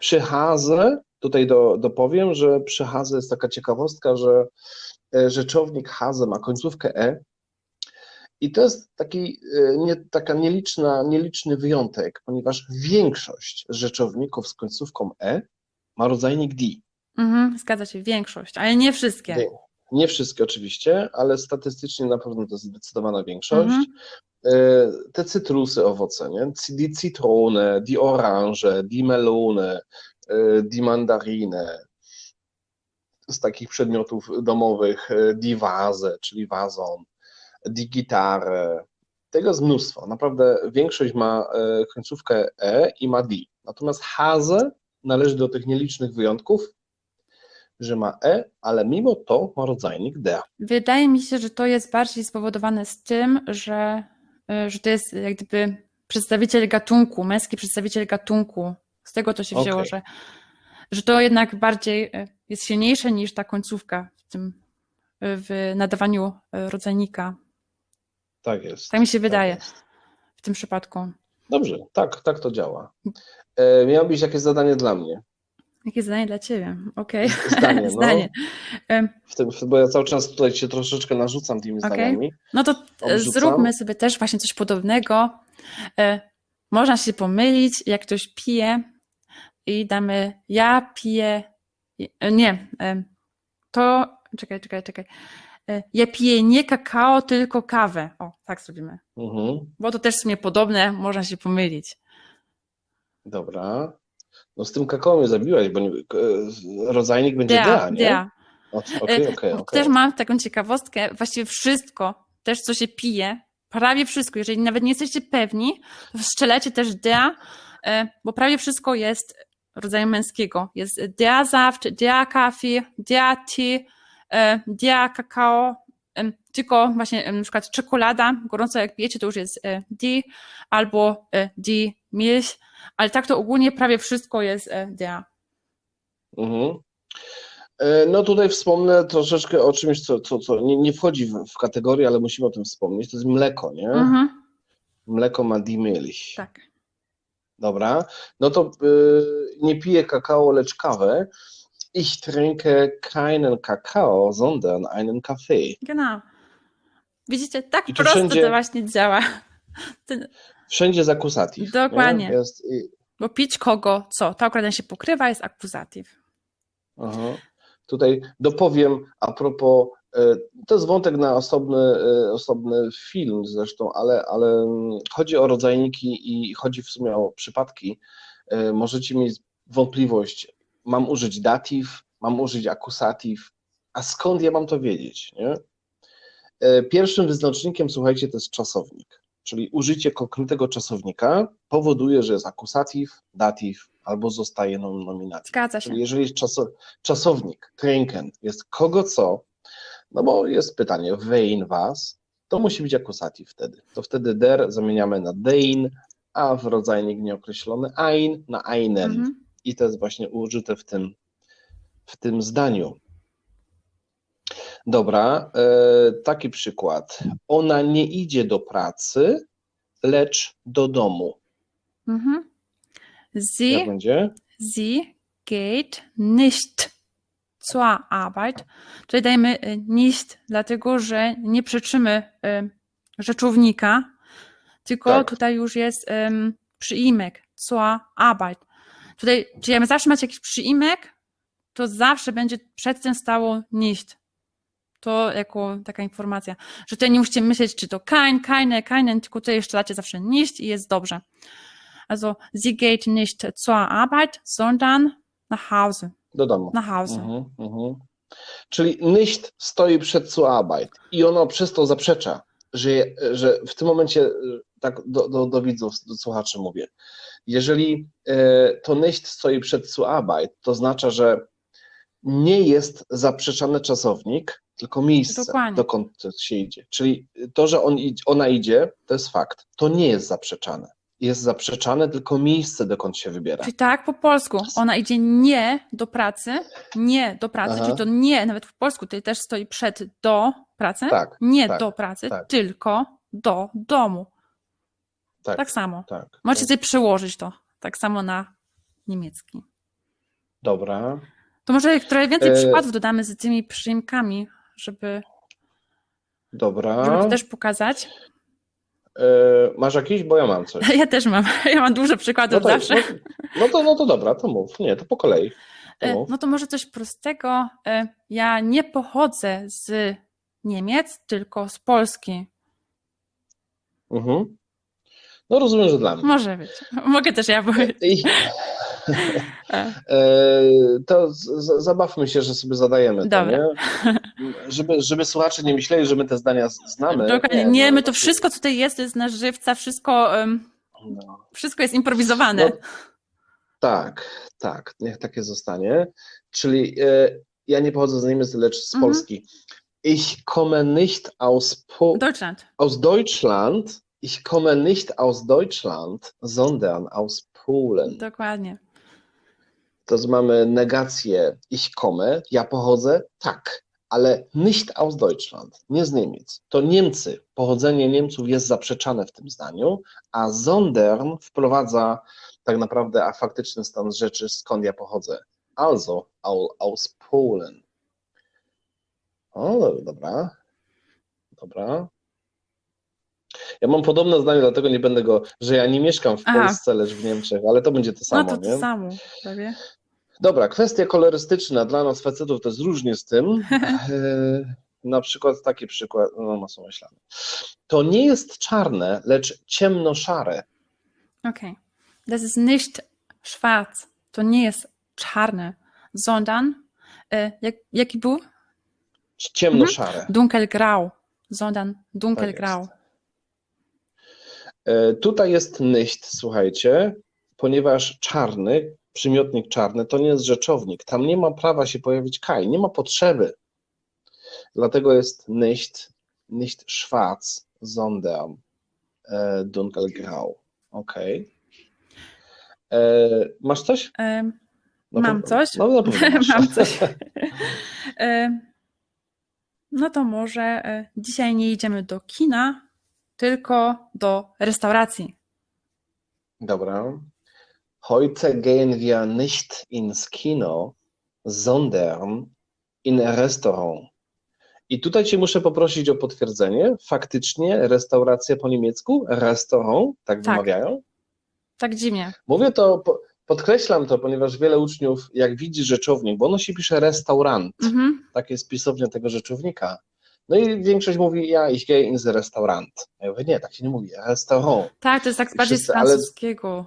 Przy Haze, tutaj do, dopowiem, że przy Haze jest taka ciekawostka, że e, rzeczownik Haze ma końcówkę E i to jest taki, e, nie, taka nieliczna, nieliczny wyjątek, ponieważ większość rzeczowników z końcówką E ma rodzajnik D. Mhm, zgadza się, większość, ale nie wszystkie. Nie, nie wszystkie oczywiście, ale statystycznie na pewno to jest zdecydowana większość. Mhm. E, Te cytrusy, owoce, nie? C- Die Zitrone, die Orange, die Melone, e, die Mandarine. Z takich przedmiotów domowych, e, die Vase, czyli wazon, die Gitarre. Tego jest mnóstwo. Naprawdę większość ma końcówkę E i ma D. Natomiast Hase należy do tych nielicznych wyjątków, że ma E, ale mimo to ma rodzajnik D. Wydaje mi się, że to jest bardziej spowodowane z tym, że, y, że to jest jak gdyby przedstawiciel gatunku, męski przedstawiciel gatunku. Z tego to się wzięło, Okej. że, że to jednak bardziej y, jest silniejsze niż ta końcówka w tym y, w nadawaniu rodzajnika. Tak jest. Tak mi się wydaje jest. w tym przypadku. Dobrze, tak, tak to działa. E, miało być jakieś zadanie dla mnie. Jakie zdanie dla ciebie? Okej. Zdanie, no. Zdanie. Ym, W tym, bo ja cały czas tutaj cię troszeczkę narzucam tymi Okej. zdaniami. No to e, Odrzucam. zróbmy sobie też właśnie coś podobnego. E, Można się pomylić, jak ktoś pije i damy ja piję, e, nie, to, czekaj, czekaj, czekaj. Ja piję nie kakao, tylko kawę. O, tak zrobimy. Mhm, Bo to też w sumie podobne, można się pomylić. dobra. No z tym kakao mnie zabiłaś, bo nie, e, rodzajnik będzie Dea, nie? dea. O, Okej, E, okej, Też mam taką ciekawostkę, właściwie wszystko, też co się pije, prawie wszystko, jeżeli nawet nie jesteście pewni, to strzelecie też dea, e, bo prawie wszystko jest rodzaju męskiego. Jest dea saft, dea kafe, dea tea, dea kakao, tylko właśnie na przykład czekolada, gorąco jak pijecie, to już jest di, albo di milch, ale tak to ogólnie prawie wszystko jest e, dea. Mhm. E, No tutaj wspomnę troszeczkę o czymś, co, co, co nie, nie wchodzi w, w kategorię, ale musimy o tym wspomnieć. To jest mleko, nie? Mhm, Mleko ma die Milch. tak. Dobra, no to y, nie piję kakao, lecz kawę. Ich trinke keinen Kakao, sondern einen Kaffee. Genau. Widzicie, tak I prosto wszędzie- to właśnie działa. Ten, Wszędzie z akusativ. Dokładnie. Nie? Jest, bo pić kogo, co? To akurat się pokrywa, jest akuzatyw. aha. Tutaj dopowiem a propos, y, to jest wątek na osobny, y, osobny film zresztą, ale, ale chodzi o rodzajniki i chodzi w sumie o przypadki. Y, Możecie mieć wątpliwość, mam użyć datyw, mam użyć akusatyw, a skąd ja mam to wiedzieć, nie? E, Pierwszym wyznacznikiem, słuchajcie, to jest czasownik, czyli użycie konkretnego czasownika powoduje, że jest akusatyw, datyw albo zostaje nom- nominatyw. Zgadza się. Czyli jeżeli czaso, czasownik, trinken, jest kogo co, no bo jest pytanie, wen was, to musi być akusatyw wtedy. To wtedy der zamieniamy na dein, a w rodzajnik nieokreślony ein na einen. Mhm. I to jest właśnie użyte w tym, w tym zdaniu. Dobra, e, taki przykład. Ona nie idzie do pracy, lecz do domu. Mhm. Jak Sie, będzie? sie geht nicht zur Arbeit. Tutaj dajemy y, nicht, dlatego że nie przeczymy y, rzeczownika, tylko Tak. tutaj już jest um, przyimek zur Arbeit. Tutaj, czyli jak zawsze macie jakiś przyimek, to zawsze będzie przed tym stało nicht. To jako taka informacja, że tutaj nie musicie myśleć, czy to kein, keine, keinen, tylko tutaj jeszcze dacie zawsze nicht i jest dobrze. Also, sie geht nicht zur Arbeit, sondern nach Hause. Do domu. Nach Hause. Mhm, mhm. Czyli nicht stoi przed zur Arbeit i ono przez to zaprzecza, że, że w tym momencie, tak do, do, do widzów, do słuchaczy mówię, jeżeli e, to nicht stoi przed zur Arbeit, to oznacza, że nie jest zaprzeczany czasownik, tylko miejsce, Dokładnie. dokąd się idzie. Czyli to, że on, ona idzie, to jest fakt. To nie jest zaprzeczane. Jest zaprzeczane tylko miejsce, dokąd się wybiera. Czyli tak po polsku. Ona idzie nie do pracy, nie do pracy, Aha. czyli to nie, nawet w polsku tutaj też stoi przed do pracy, Tak, nie tak, do pracy, tak. tylko do domu. tak, Tak samo. tak. Możecie tak. sobie przełożyć to tak samo na niemiecki. Dobra. To może trochę więcej E, przykładów dodamy z tymi przyimkami, żeby, Dobra. żeby to też pokazać. E, masz jakiś? Bo ja mam coś. Ja też mam. Ja mam dużo No przykładów to, zawsze. no, no, to, no to dobra, to mów. Nie, to po kolei. E, mów. No to może coś prostego. E, Ja nie pochodzę z Niemiec, tylko z Polski. Mhm. No rozumiem, że dla mnie. Może być. Mogę też ja powiedzieć. E, to z, z, zabawmy się, że sobie zadajemy to, Dobra. nie? Żeby, żeby słuchacze nie myśleli, że my te zdania znamy. Dokładnie. Nie, no, my to wszystko, co tutaj jest, to jest na żywca, wszystko, No. wszystko jest improwizowane. No, Tak, tak, niech takie zostanie. Czyli e, ja nie pochodzę z Niemiec, lecz z Mhm. Polski. Ich komme nicht aus, po Deutschland. aus Deutschland. Ich komme nicht aus Deutschland, sondern aus Polen. Dokładnie. To z- mamy negację ich komme, ja pochodzę, tak, ale nicht aus Deutschland, nie z Niemiec. To Niemcy, pochodzenie Niemców jest zaprzeczane w tym zdaniu, a sondern wprowadza tak naprawdę a faktyczny stan rzeczy, skąd ja pochodzę. Also au, aus Polen. O, dobra. Dobra. Ja mam podobne zdanie, dlatego nie będę go, że ja nie mieszkam w Aha. Polsce, lecz w Niemczech, ale to będzie to samo, no to nie? to samo, prawie. Dobra, kwestia kolorystyczna dla nas facetów to jest różnie z tym. E, Na przykład taki przykład, no masło myślane. To nie jest czarne, lecz ciemnoszare. Okay. Das ist nicht schwarz. To nie jest czarne, sondern, e, jak, jaki był? Ciemnoszare. Dunkelgrau. Sondern Tak dunkelgrau. jest. E, Tutaj jest nicht, słuchajcie, ponieważ czarny, przymiotnik czarny, to nie jest rzeczownik. Tam nie ma prawa się pojawić kaj, nie ma potrzeby. Dlatego jest nicht, nicht schwarz, sondern e, dunkelgrau. Okej. E, Masz coś? No Mam to- coś? No, masz. Mam coś. No to może dzisiaj nie idziemy do kina, tylko do restauracji. Dobra. Heute gehen wir nicht ins Kino, sondern in Restaurant. I tutaj Cię muszę poprosić o potwierdzenie. Faktycznie restauracja po niemiecku, restaurant, tak Tak. wymawiają? Tak dziwnie. Mówię to, po- podkreślam to, ponieważ wiele uczniów, jak widzi rzeczownik, bo ono się pisze restaurant, Mhm. tak jest pisownia tego rzeczownika. No i większość mówi, ja ich gehe ins Restaurant. Ja mówię, nie, tak się nie mówi, restaurant. Tak, to jest tak bardziej z wszyscy, francuskiego.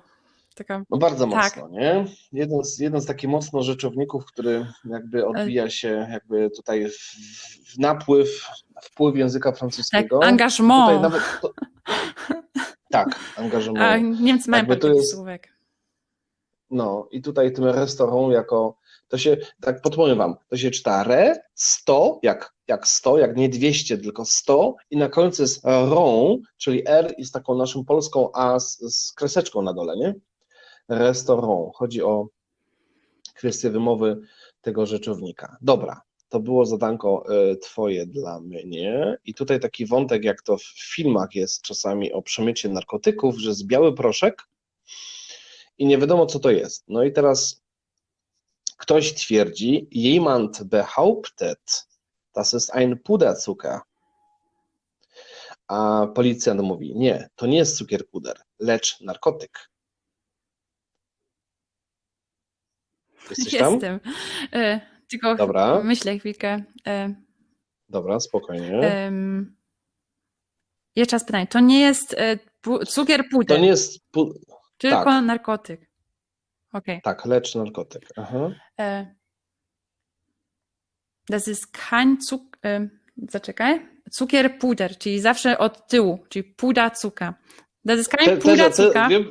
Taka, No bardzo Tak. mocno, nie? Jeden z, jeden z takich mocno rzeczowników, który jakby odbija się jakby tutaj w, w napływ, wpływ języka tak francuskiego. Tutaj engagement. nawet to, tak, A angażement. Niemcy mają Jakby to taki jest- słówek. No i tutaj tym restaurant jako, to się, tak podpowiem wam, to się czyta re, 100, jak, jak 100, jak nie 200, tylko 100 i na końcu jest rond, czyli R z taką naszą polską A z, z kreseczką na dole, nie? Restaurant. Chodzi o kwestię wymowy tego rzeczownika. Dobra, to było zadanko y, twoje dla mnie i tutaj taki wątek, jak to w filmach jest czasami o przemycie narkotyków, że jest biały proszek, i nie wiadomo, co to jest. No i teraz ktoś twierdzi, jemand behauptet, das ist ein Puderzucker. A policjant mówi, nie, to nie jest cukierpuder, lecz narkotyk. Jesteś? Jestem. E, Tylko Dobra. myślę chwilkę. E, Dobra, spokojnie. em, Jeszcze raz pytanie. To nie jest e, cukier To puder, nie jest, pu- tylko tak. narkotyk. Okej. tak, lecz narkotyk. Aha. E, Das ist kein. E, zaczekaj. Cukierpuder, czyli zawsze od tyłu, czyli puda cuka. Das ist kein puda te, cuka. wiem,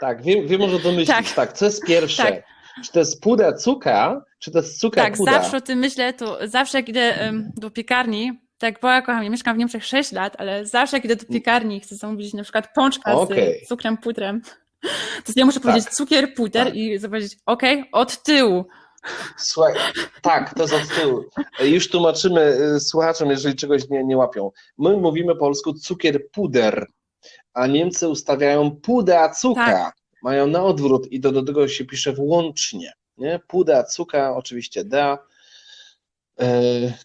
tak, wiem, wiem może domyślić. Tak. Tak. tak, co jest pierwsze? Tak. Czy to jest puder cuka, czy to jest cukier Tak, puda? zawsze o tym myślę, to zawsze jak idę em, do piekarni, tak bo ja kocham, ja mieszkam w Niemczech 6 lat, ale zawsze jak idę do piekarni i chcę zamówić na przykład pączka Okej. z cukrem pudrem, to ja muszę Tak. powiedzieć cukier puder Tak. i zobaczyć, okej, od tyłu. Słuchaj, tak, to jest od tyłu. Już tłumaczymy y, słuchaczom, jeżeli czegoś nie, nie łapią. My mówimy po polsku cukier puder, a Niemcy ustawiają puda cuka. Tak. Mają na odwrót i do, do tego się pisze włącznie. Nie? Puda cuka, oczywiście da. E,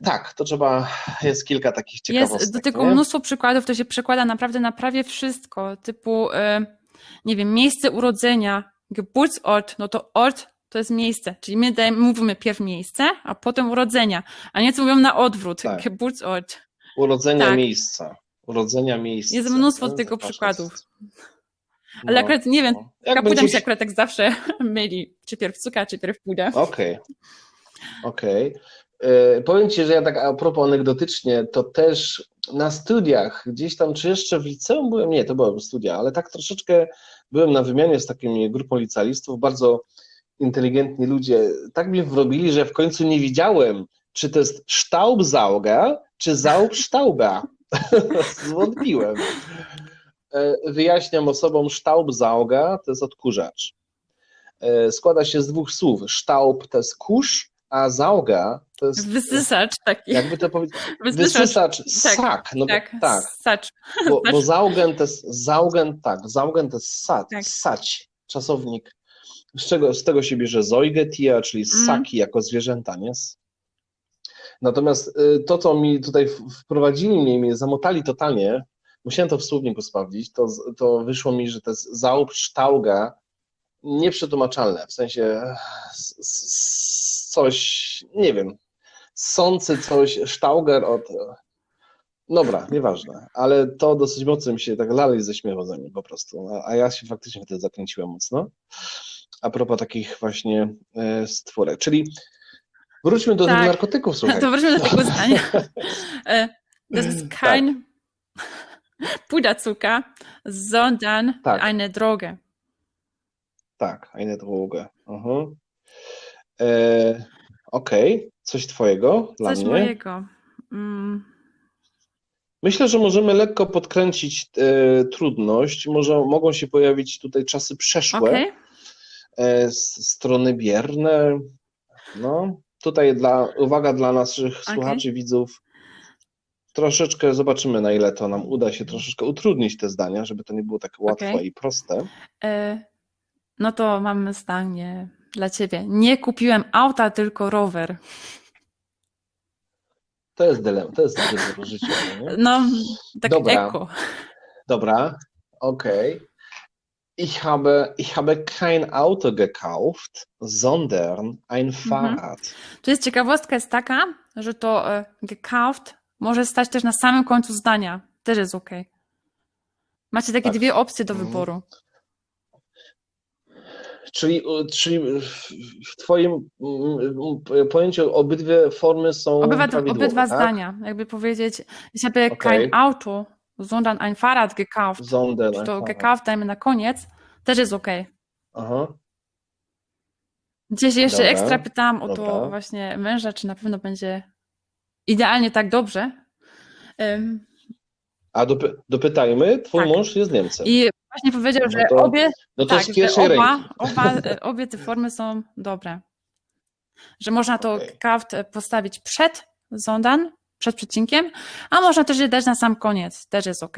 tak, to trzeba, jest kilka takich ciekawostek. Jest do tego nie? mnóstwo przykładów, to się przekłada naprawdę na prawie wszystko, typu, e, nie wiem, miejsce urodzenia, Geburtsort, no to Ort to jest miejsce. Czyli my dajemy, mówimy pierw miejsce, a potem urodzenia. A Niemcy mówią na odwrót. Tak. Geburtsort. Urodzenia Tak. miejsca. Urodzenia miejsca. Jest mnóstwo nie? tego przykładów. jest- Ale No, akurat nie wiem, no. Kapuda mi będziesz- się akurat tak zawsze myli. Czy pierw cuka, czy pierw puda. Okej, okej. E, Powiem Ci, że ja tak a propos anegdotycznie, to też na studiach, gdzieś tam, czy jeszcze w liceum byłem, nie, to byłem studia, ale tak troszeczkę byłem na wymianie z takimi grupą licealistów, bardzo inteligentni ludzie, tak mnie wrobili, że w końcu nie widziałem, czy to jest Staubsauger, czy Saubstauber. Zwątpiłem. E, Wyjaśniam osobom Staubsauger, to jest odkurzacz. E, Składa się z dwóch słów. Staub to jest kurz, a sauga to jest, Wysysacz taki. jakby to powiedzieć, Wysysacz. wysysacz, Tak, sak. No, Tak, tak, sacz. bo, bo zaugen to jest, zaugen, tak, zaugen to jest sać, Tak. sać, czasownik. Z, czego, z tego się bierze zoigetia, czyli Mhm. ssaki jako zwierzęta, nie? Natomiast y, to, co mi tutaj wprowadzili mnie mnie zamotali totalnie, musiałem to w słowniku sprawdzić, to, to wyszło mi, że to jest zaubstauga nieprzetłumaczalne, w sensie coś, nie wiem, sący coś, stauger od... Dobra, nieważne, ale to dosyć mocno mi się tak lali ze śmiechu za nim po prostu, a, a ja się faktycznie wtedy zakręciłem mocno. A propos takich właśnie e, stwórek, czyli wróćmy do Tak. narkotyków, słuchaj. To wróćmy do tego zdania. Das ist kein Puderzucker, sondern Tak. eine Droge. Tak, eine Droge. Mhm. E, Okej, coś twojego dla Coś mnie? mojego. Mm, Myślę, że możemy lekko podkręcić e, trudność. Może mogą się pojawić tutaj czasy przeszłe, Okej. e, s- strony bierne. No, tutaj dla, uwaga dla naszych Okej. słuchaczy, widzów. Troszeczkę zobaczymy, na ile to nam uda się troszeczkę utrudnić te zdania, żeby to nie było tak łatwe Okej. i proste. E, No to mamy zdanie dla ciebie. Nie kupiłem auta, tylko rower. To jest dylemat, to jest wybór życiowy, nie? No, tak Dobra. eko. Dobra, okay. Ich habe, ich habe kein Auto gekauft, sondern ein Fahrrad. Tu jest ciekawostka jest taka, że to e, gekauft może stać też na samym końcu zdania. Też jest ok. Macie takie Tak. dwie opcje do Mhm. wyboru. Czyli, czyli w- Twoim mm, pojęciu obydwie formy są Obydwa, obydwa tak? zdania. Jakby powiedzieć, ich habe Okej. kein Auto, sondern ein Fahrrad gekauft. Sondern Czy to gekauft dajmy na koniec, też jest ok. Aha. Gdzieś jeszcze Dobra, ekstra pytałam o dobra. to właśnie męża, czy na pewno będzie idealnie tak dobrze. Ym, A dopy, dopytajmy, Twój Tak. mąż jest Niemcem. I właśnie powiedział, No że to obie, no to tak, że oba, oba, e, obie te formy są dobre. Że można to Okej. gekauft e, postawić przed sondern, przed przecinkiem, a można też je dać na sam koniec. Też jest ok.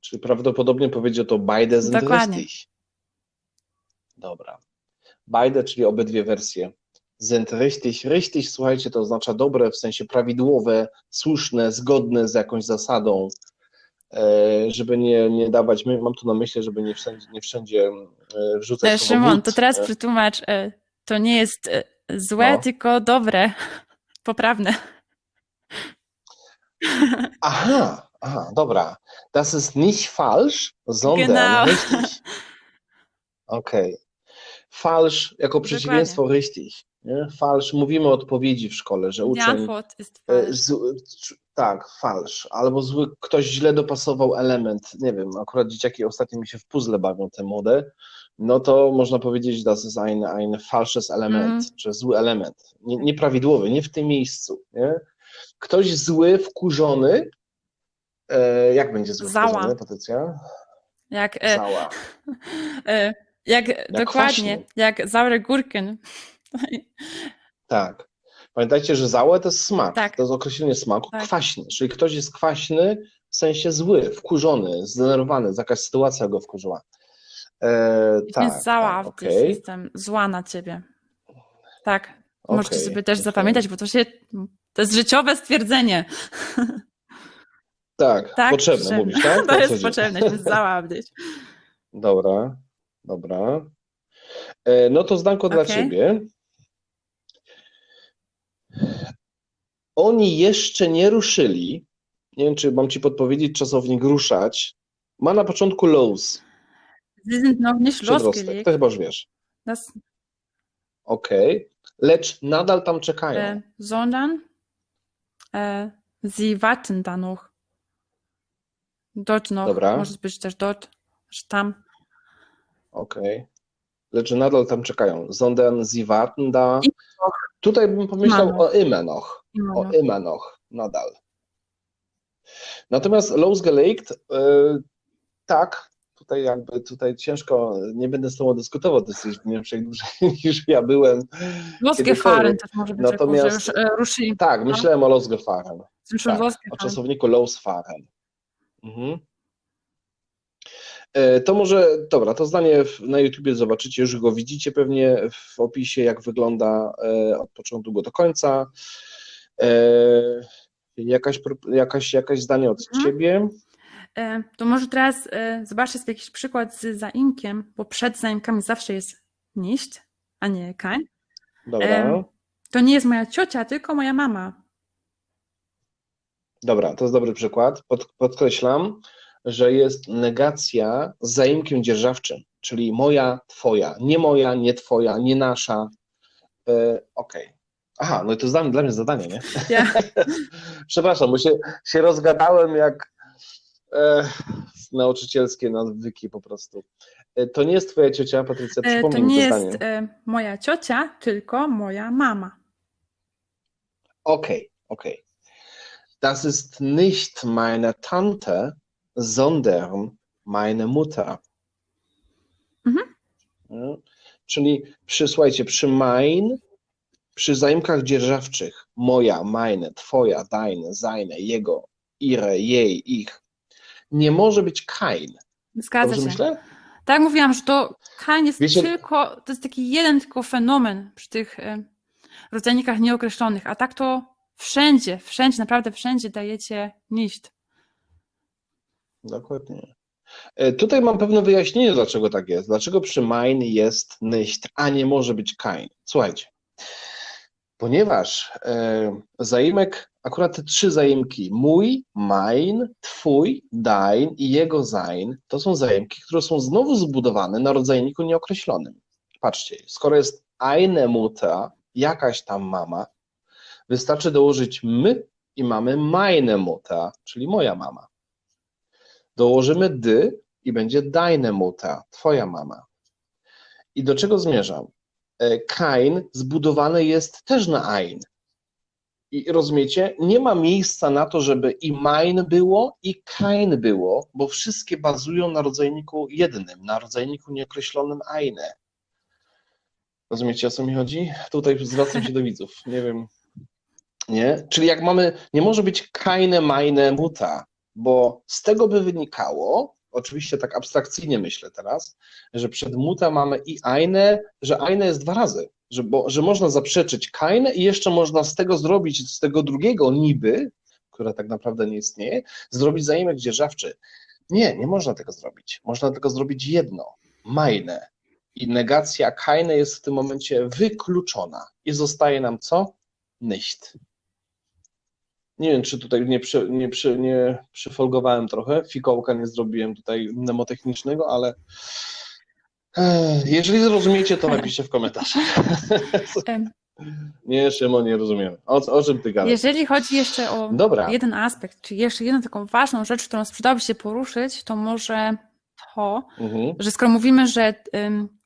Czyli prawdopodobnie powiedział to beide sind Dokładnie. richtig. Dobra. Beide, czyli obydwie wersje. Sind richtig. Richtig, słuchajcie, to oznacza dobre, w sensie prawidłowe, słuszne, zgodne z jakąś zasadą, żeby nie, nie dawać, mam tu na myśli, żeby nie wszędzie, nie wszędzie e, wrzucać E, Szymon, to teraz e, przetłumacz, e, to nie jest e, złe, No. tylko dobre, poprawne. Aha, aha, dobra. Das ist nicht falsch, sondern Genau. richtig. Okej. Falsch jako przeciwieństwo richtig. Nie? Falsch, mówimy o odpowiedzi w szkole, że uczeń ist e, falsch. Tak, falsch, albo zły, ktoś źle dopasował element, nie wiem, akurat dzieciaki ostatnio mi się w puzzle bawią te młode, no to można powiedzieć, das ist ein, ein falsches Element, Mhm. że zły element, nie, nieprawidłowy, nie w tym miejscu, nie? Ktoś zły, wkurzony, e, jak będzie zły, Zała. wkurzony, Patrycja? Jak, e, Zała. e, jak, dokładnie, kwaśny. jak saure Gurken. Tak. Pamiętajcie, że załe to jest smak. Tak. To jest określenie smaku. Tak. Kwaśny. Czyli ktoś jest kwaśny w sensie zły, wkurzony, zdenerwowany, jakaś sytuacja go wkurzyła. E, tak, bin sauer tak, okej. jestem zła na ciebie. Tak, możecie Okej, sobie też zapamiętać, bo to się, to jest życiowe stwierdzenie. Tak, Tak, potrzebne potrzebne. mówisz, tak? To jest potrzebne, auf dich. Dobra, dobra. E, No to zdanko dla Okej. ciebie. Oni jeszcze nie ruszyli. Nie wiem, czy mam ci podpowiedzieć czasownik ruszać. Ma na początku lows, Sie sind noch nicht losgelegt. To chyba już wiesz. Das, Okej. Lecz nadal tam czekają. äh, sondern sie warten da noch. Dort noch. Dobra. Może być też dort, że tam. Okej. Lecz nadal tam czekają. Sondern sie warten da. I Tutaj bym pomyślał Immer o immer noch. Immer O noch. immer noch. Nadal. Natomiast losgelegt, y, tak, tutaj jakby tutaj ciężko, nie będę z tobą dyskutował, ty jesteś w Niemczech dłużej niż ja byłem. Losgefahren też może być, Natomiast- jako, że już e, ruszyli. Tak, myślałem o losgefahren. Sind schon tak, o czasowniku losfahren. Mhm. E, To może, dobra, to zdanie na YouTubie zobaczycie, już go widzicie pewnie w opisie, jak wygląda e, od początku go do końca. E, Jakaś, jakaś, jakaś zdanie od Mhm. ciebie? To może teraz zobaczcie sobie jakiś przykład z zaimkiem, bo przed zaimkami zawsze jest nicht, a nie kein. Dobra. To nie jest moja ciocia, tylko moja mama. dobra, to jest dobry przykład. Pod, podkreślam, że jest negacja z zaimkiem dzierżawczym, czyli moja, twoja, nie moja, nie twoja, nie nasza. E, Okej. Aha, no i to jest dla mnie, dla mnie zadanie, nie? Ja. Przepraszam, bo się, się rozgadałem jak e, nauczycielskie nawyki po prostu. E, to nie jest twoja ciocia, Patrycja, E, To przypomnij mi nie to jest e, moja ciocia, tylko moja mama. Okay, okay. Das ist nicht meine Tante, sondern meine Mutter. Mhm. Mm. Czyli przy, słuchajcie, przy mein, przy zaimkach dzierżawczych, moja, meine, twoja, deine, seine, jego, ihre, jej, ich, nie może być kein. Zgadza Dobrze się. myślę? Tak mówiłam, że to kein jest Wiecie- tylko, to jest taki jeden tylko fenomen przy tych e, rodzajnikach nieokreślonych, a tak to wszędzie, wszędzie, naprawdę wszędzie dajecie nicht. Dokładnie. E, Tutaj mam pewne wyjaśnienie, dlaczego tak jest. Dlaczego przy mein jest nicht, a nie może być kein. Słuchajcie, ponieważ e, zaimek, akurat te trzy zaimki, mój, mein, twój, dein i jego sein, to są zaimki, które są znowu zbudowane na rodzajniku nieokreślonym. Patrzcie, skoro jest eine Mutter, jakaś tam mama, wystarczy dołożyć my i mamy meine Mutter, czyli moja mama. Dołożymy dy i będzie deine twoja mama. I do czego zmierzam? E, Kain zbudowany jest też na ein. I rozumiecie, nie ma miejsca na to, żeby i mein było, i Kain było, bo wszystkie bazują na rodzajniku jednym, na rodzajniku nieokreślonym eine. Rozumiecie, o co mi chodzi? Tutaj zwracam się do widzów. Nie wiem. Nie? Czyli jak mamy, nie może być keine, meine, muta, bo z tego by wynikało, oczywiście tak abstrakcyjnie myślę teraz, że przed muta mamy i eine, że eine jest dwa razy, że, bo, że można zaprzeczyć keine i jeszcze można z tego zrobić, z tego drugiego niby, które tak naprawdę nie istnieje, zrobić zaimek dzierżawczy. Nie, nie można tego zrobić. Można tylko zrobić jedno, meine. I negacja keine jest w tym momencie wykluczona. I zostaje nam co? Nicht. Nie wiem, czy tutaj nie, przy, nie, przy, nie przyfolgowałem trochę, fikołka nie zrobiłem tutaj mnemotechnicznego, ale eh, jeżeli zrozumiecie, to napiszcie w komentarzach. Nie, Szymon, nie rozumiemy. O, o czym ty gadasz? Jeżeli chodzi jeszcze o Dobra. jeden aspekt, czy jeszcze jedną taką ważną rzecz, którą sprzedałoby się poruszyć, to może to, Mhm. że skoro mówimy, że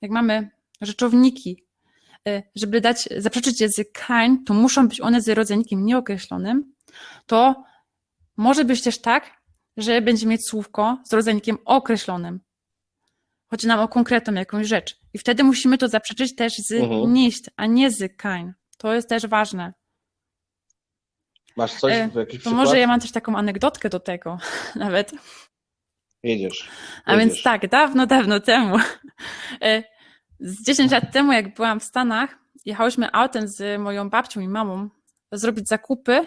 jak mamy rzeczowniki, y, żeby dać, zaprzeczyć z kein, to muszą być one z rodzajnikiem nieokreślonym, to może być też tak, że będzie mieć słówko z rodzajnikiem określonym. Chodzi nam o konkretną jakąś rzecz. I wtedy musimy to zaprzeczyć też z Mhm. nicht, a nie z kein. To jest też ważne. Masz coś, E, jakiś To przykład? może ja mam też taką anegdotkę do tego nawet. Jedziesz. A Jedziesz. więc tak, dawno, dawno temu, e, z 10 lat temu, jak byłam w Stanach, jechałyśmy autem z moją babcią i mamą zrobić zakupy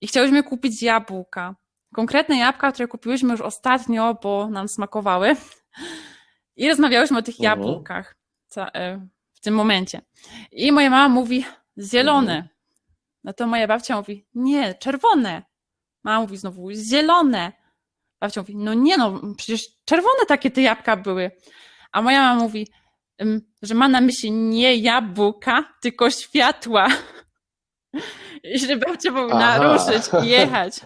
i chciałyśmy kupić jabłka. Konkretne jabłka, które kupiłyśmy już ostatnio, bo nam smakowały. I rozmawiałyśmy o tych Mhm. jabłkach. e, w tym momencie. I moja mama mówi zielone. Mhm. No to moja babcia mówi nie, czerwone. Mama mówi znowu zielone. Babcia mówi no nie no, przecież czerwone takie te jabłka były. A moja mama mówi, że ma na myśli nie jabłka, tylko światła. I że babcia powinna ruszyć i jechać.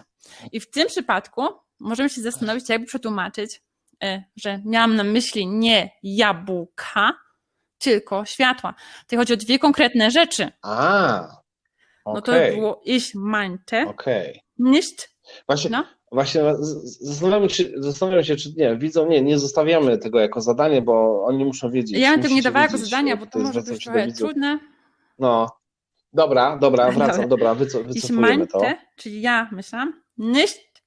I w tym przypadku możemy się zastanowić, jakby przetłumaczyć, e, że miałam na myśli nie jabłka, tylko światła. Tutaj chodzi o dwie konkretne rzeczy. A, No to okej, było ich meinte okej. nicht, Właśnie, no, właśnie zastanawiam się, zastanawiam się, czy nie, widzą, nie, nie zostawiamy tego jako zadanie, bo oni muszą wiedzieć. ja bym tego nie dawała jako jak bo to może być trochę widzów. trudne. No, dobra, dobra, wracam, Dobra. dobra, wyco, Ich wycofujemy to. meinte, czyli ja myślałam, nicht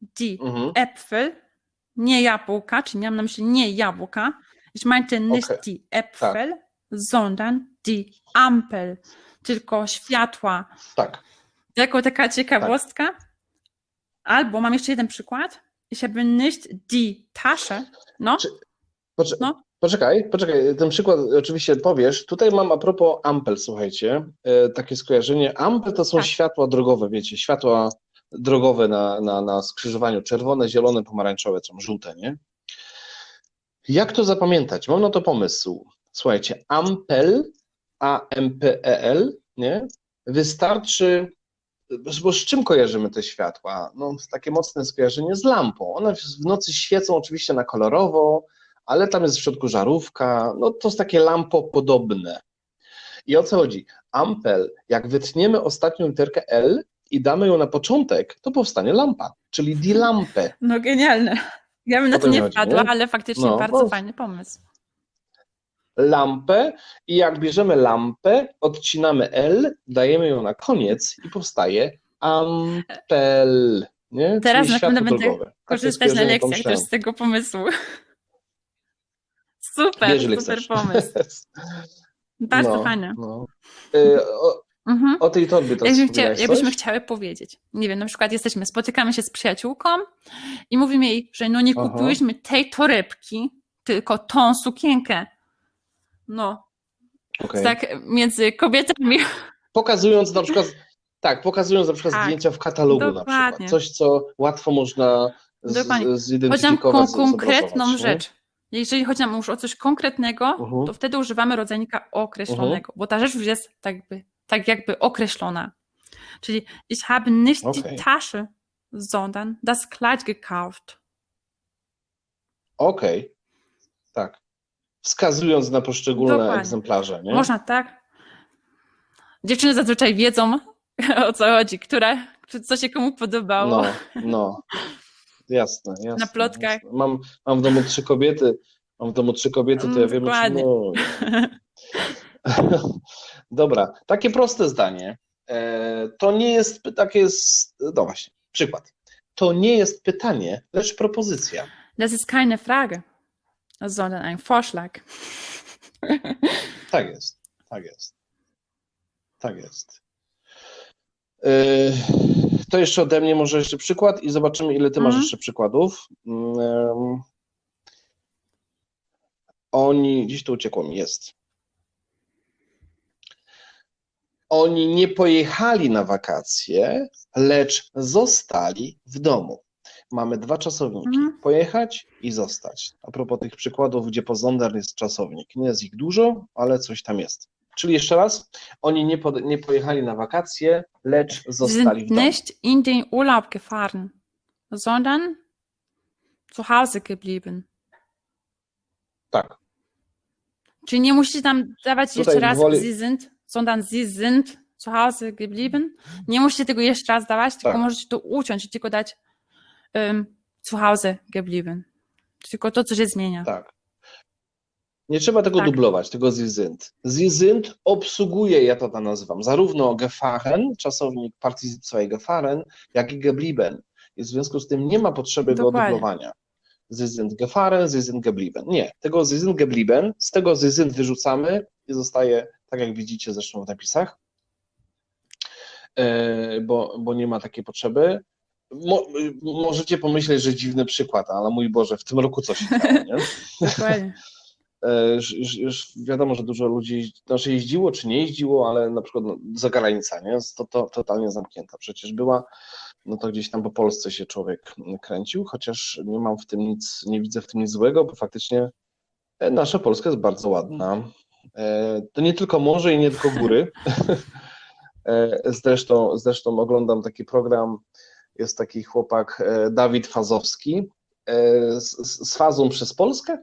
die Mhm. Äpfel, nie jabłka, czyli miałam na myśli nie jabłka. Ich meinte nicht Okay. die Äpfel, sondern die Ampel, tylko światła. Tak, Jako taka ciekawostka. Albo mam jeszcze jeden przykład. Ich habe nicht die Tasche. No, Czy- Poczekaj, No. Poczekaj, poczekaj, ten przykład oczywiście powiesz. Tutaj mam a propos ampel, słuchajcie, e, takie skojarzenie. Ampel to są Tak. światła drogowe, wiecie, światła drogowe na, na, na skrzyżowaniu, czerwone, zielone, pomarańczowe, są żółte, nie? Jak to zapamiętać? Mam na to pomysł. Słuchajcie, ampel, A-M-P-E-L, nie? Wystarczy, bo z czym kojarzymy te światła? No, takie mocne skojarzenie z lampą. One w w nocy świecą oczywiście na kolorowo, ale tam jest w środku żarówka, no to jest takie lampopodobne. I o co chodzi? Ampel, jak wytniemy ostatnią literkę L i damy ją na początek, to powstanie lampa, czyli die Lampe. no genialne. Ja bym na to nie wpadła, ale faktycznie No, bardzo bo- fajny pomysł. Lampę i jak bierzemy lampę, odcinamy L, dajemy ją na koniec i powstaje ampel. Nie? Teraz Czyli na pewno będę drogowe. Takie Korzystać na lekcjach też z tego pomysłu. Super, ile super chcesz. pomysł. Bardzo No, fajny. no. Y, O, Mhm. o tej torbie to Jakbyśmy, chcia, jakbyśmy chciały powiedzieć, nie wiem, na przykład jesteśmy, spotykamy się z przyjaciółką i mówimy jej, że no nie Aha. kupiłyśmy tej torebki, tylko tą sukienkę. No, Okej. tak między kobietami. Pokazując na przykład, tak, pokazując na przykład Tak, zdjęcia w katalogu na dokładnie. przykład. Coś, co łatwo można z, Dokładnie. Chodzi nam zidentyfikować, o konkretną rzecz. Jeżeli chodzi nam już o coś konkretnego, Mhm. to wtedy używamy rodzajnika określonego, bo ta rzecz już jest tak jakby, tak jakby określona. Czyli ich habe nicht Okay. die Tasche, sondern das Kleid gekauft. Okej, tak. Wskazując na poszczególne Dokładnie. egzemplarze, nie? Można tak. Dziewczyny zazwyczaj wiedzą, o co chodzi, która, co się komu podobało. No, no. Jasne, jasne. Na plotkach. Jasne. Mam, mam w domu trzy kobiety, mam w domu trzy kobiety, to ja wiem, dokładnie. no. Dobra, takie proste zdanie. E, To nie jest takie, s- no właśnie, przykład. To nie jest pytanie, lecz propozycja. Das ist keine Frage, sondern ein Vorschlag. Tak jest, tak jest. Tak jest. Yy, To jeszcze ode mnie może jeszcze przykład i zobaczymy, ile ty masz Mhm. jeszcze przykładów. Ym, Oni, gdzieś to uciekło mi, jest. Oni nie pojechali na wakacje, lecz zostali w domu. Mamy dwa czasowniki. Mhm. Pojechać i zostać. A propos tych przykładów, gdzie po Zonder jest czasownik. Nie jest ich dużo, ale coś tam jest. Czyli jeszcze raz, oni nie, pod, nie pojechali na wakacje, lecz zostali w domu. nicht in den Urlaub gefahren, sondern zu Hause geblieben. Tak. Czyli nie musicie tam dawać Tutaj jeszcze raz woli- sie sind, sondern sie sind zu Hause geblieben. Nie musicie tego jeszcze raz dawać, tylko Tak. możecie to uciąć i tylko dać um, zu Hause geblieben. Tylko to, co się zmienia. Tak. Nie trzeba tego Tak. dublować, tego. Sie sind obsługuje, ja to tak nazywam, zarówno gefahren, czasownik Partizip zwei gefahren, jak i geblieben. I w związku z tym nie ma potrzeby go Dokładnie. dublowania. Sie sind gefahren, Sie sind geblieben. Nie, tego Sie sind geblieben, z tego Sie sind wyrzucamy i zostaje, tak jak widzicie zresztą w napisach, e, bo, bo nie ma takiej potrzeby. Mo, możecie pomyśleć, że dziwny przykład, ale mój Boże, w tym roku coś się działo, nie? Dokładnie. E, już, już, już wiadomo, że dużo ludzi znaczy jeździło czy nie jeździło, ale na przykład no, zagranica, nie? To, to totalnie zamknięta. Przecież była, no to gdzieś tam po Polsce się człowiek kręcił, chociaż nie mam w tym nic, nie widzę w tym nic złego, bo faktycznie e, nasza Polska jest bardzo ładna. E, To nie tylko morze i nie tylko góry. E, Zresztą, zresztą oglądam taki program, jest taki chłopak e, Dawid Fazowski e, z z fazą przez Polskę,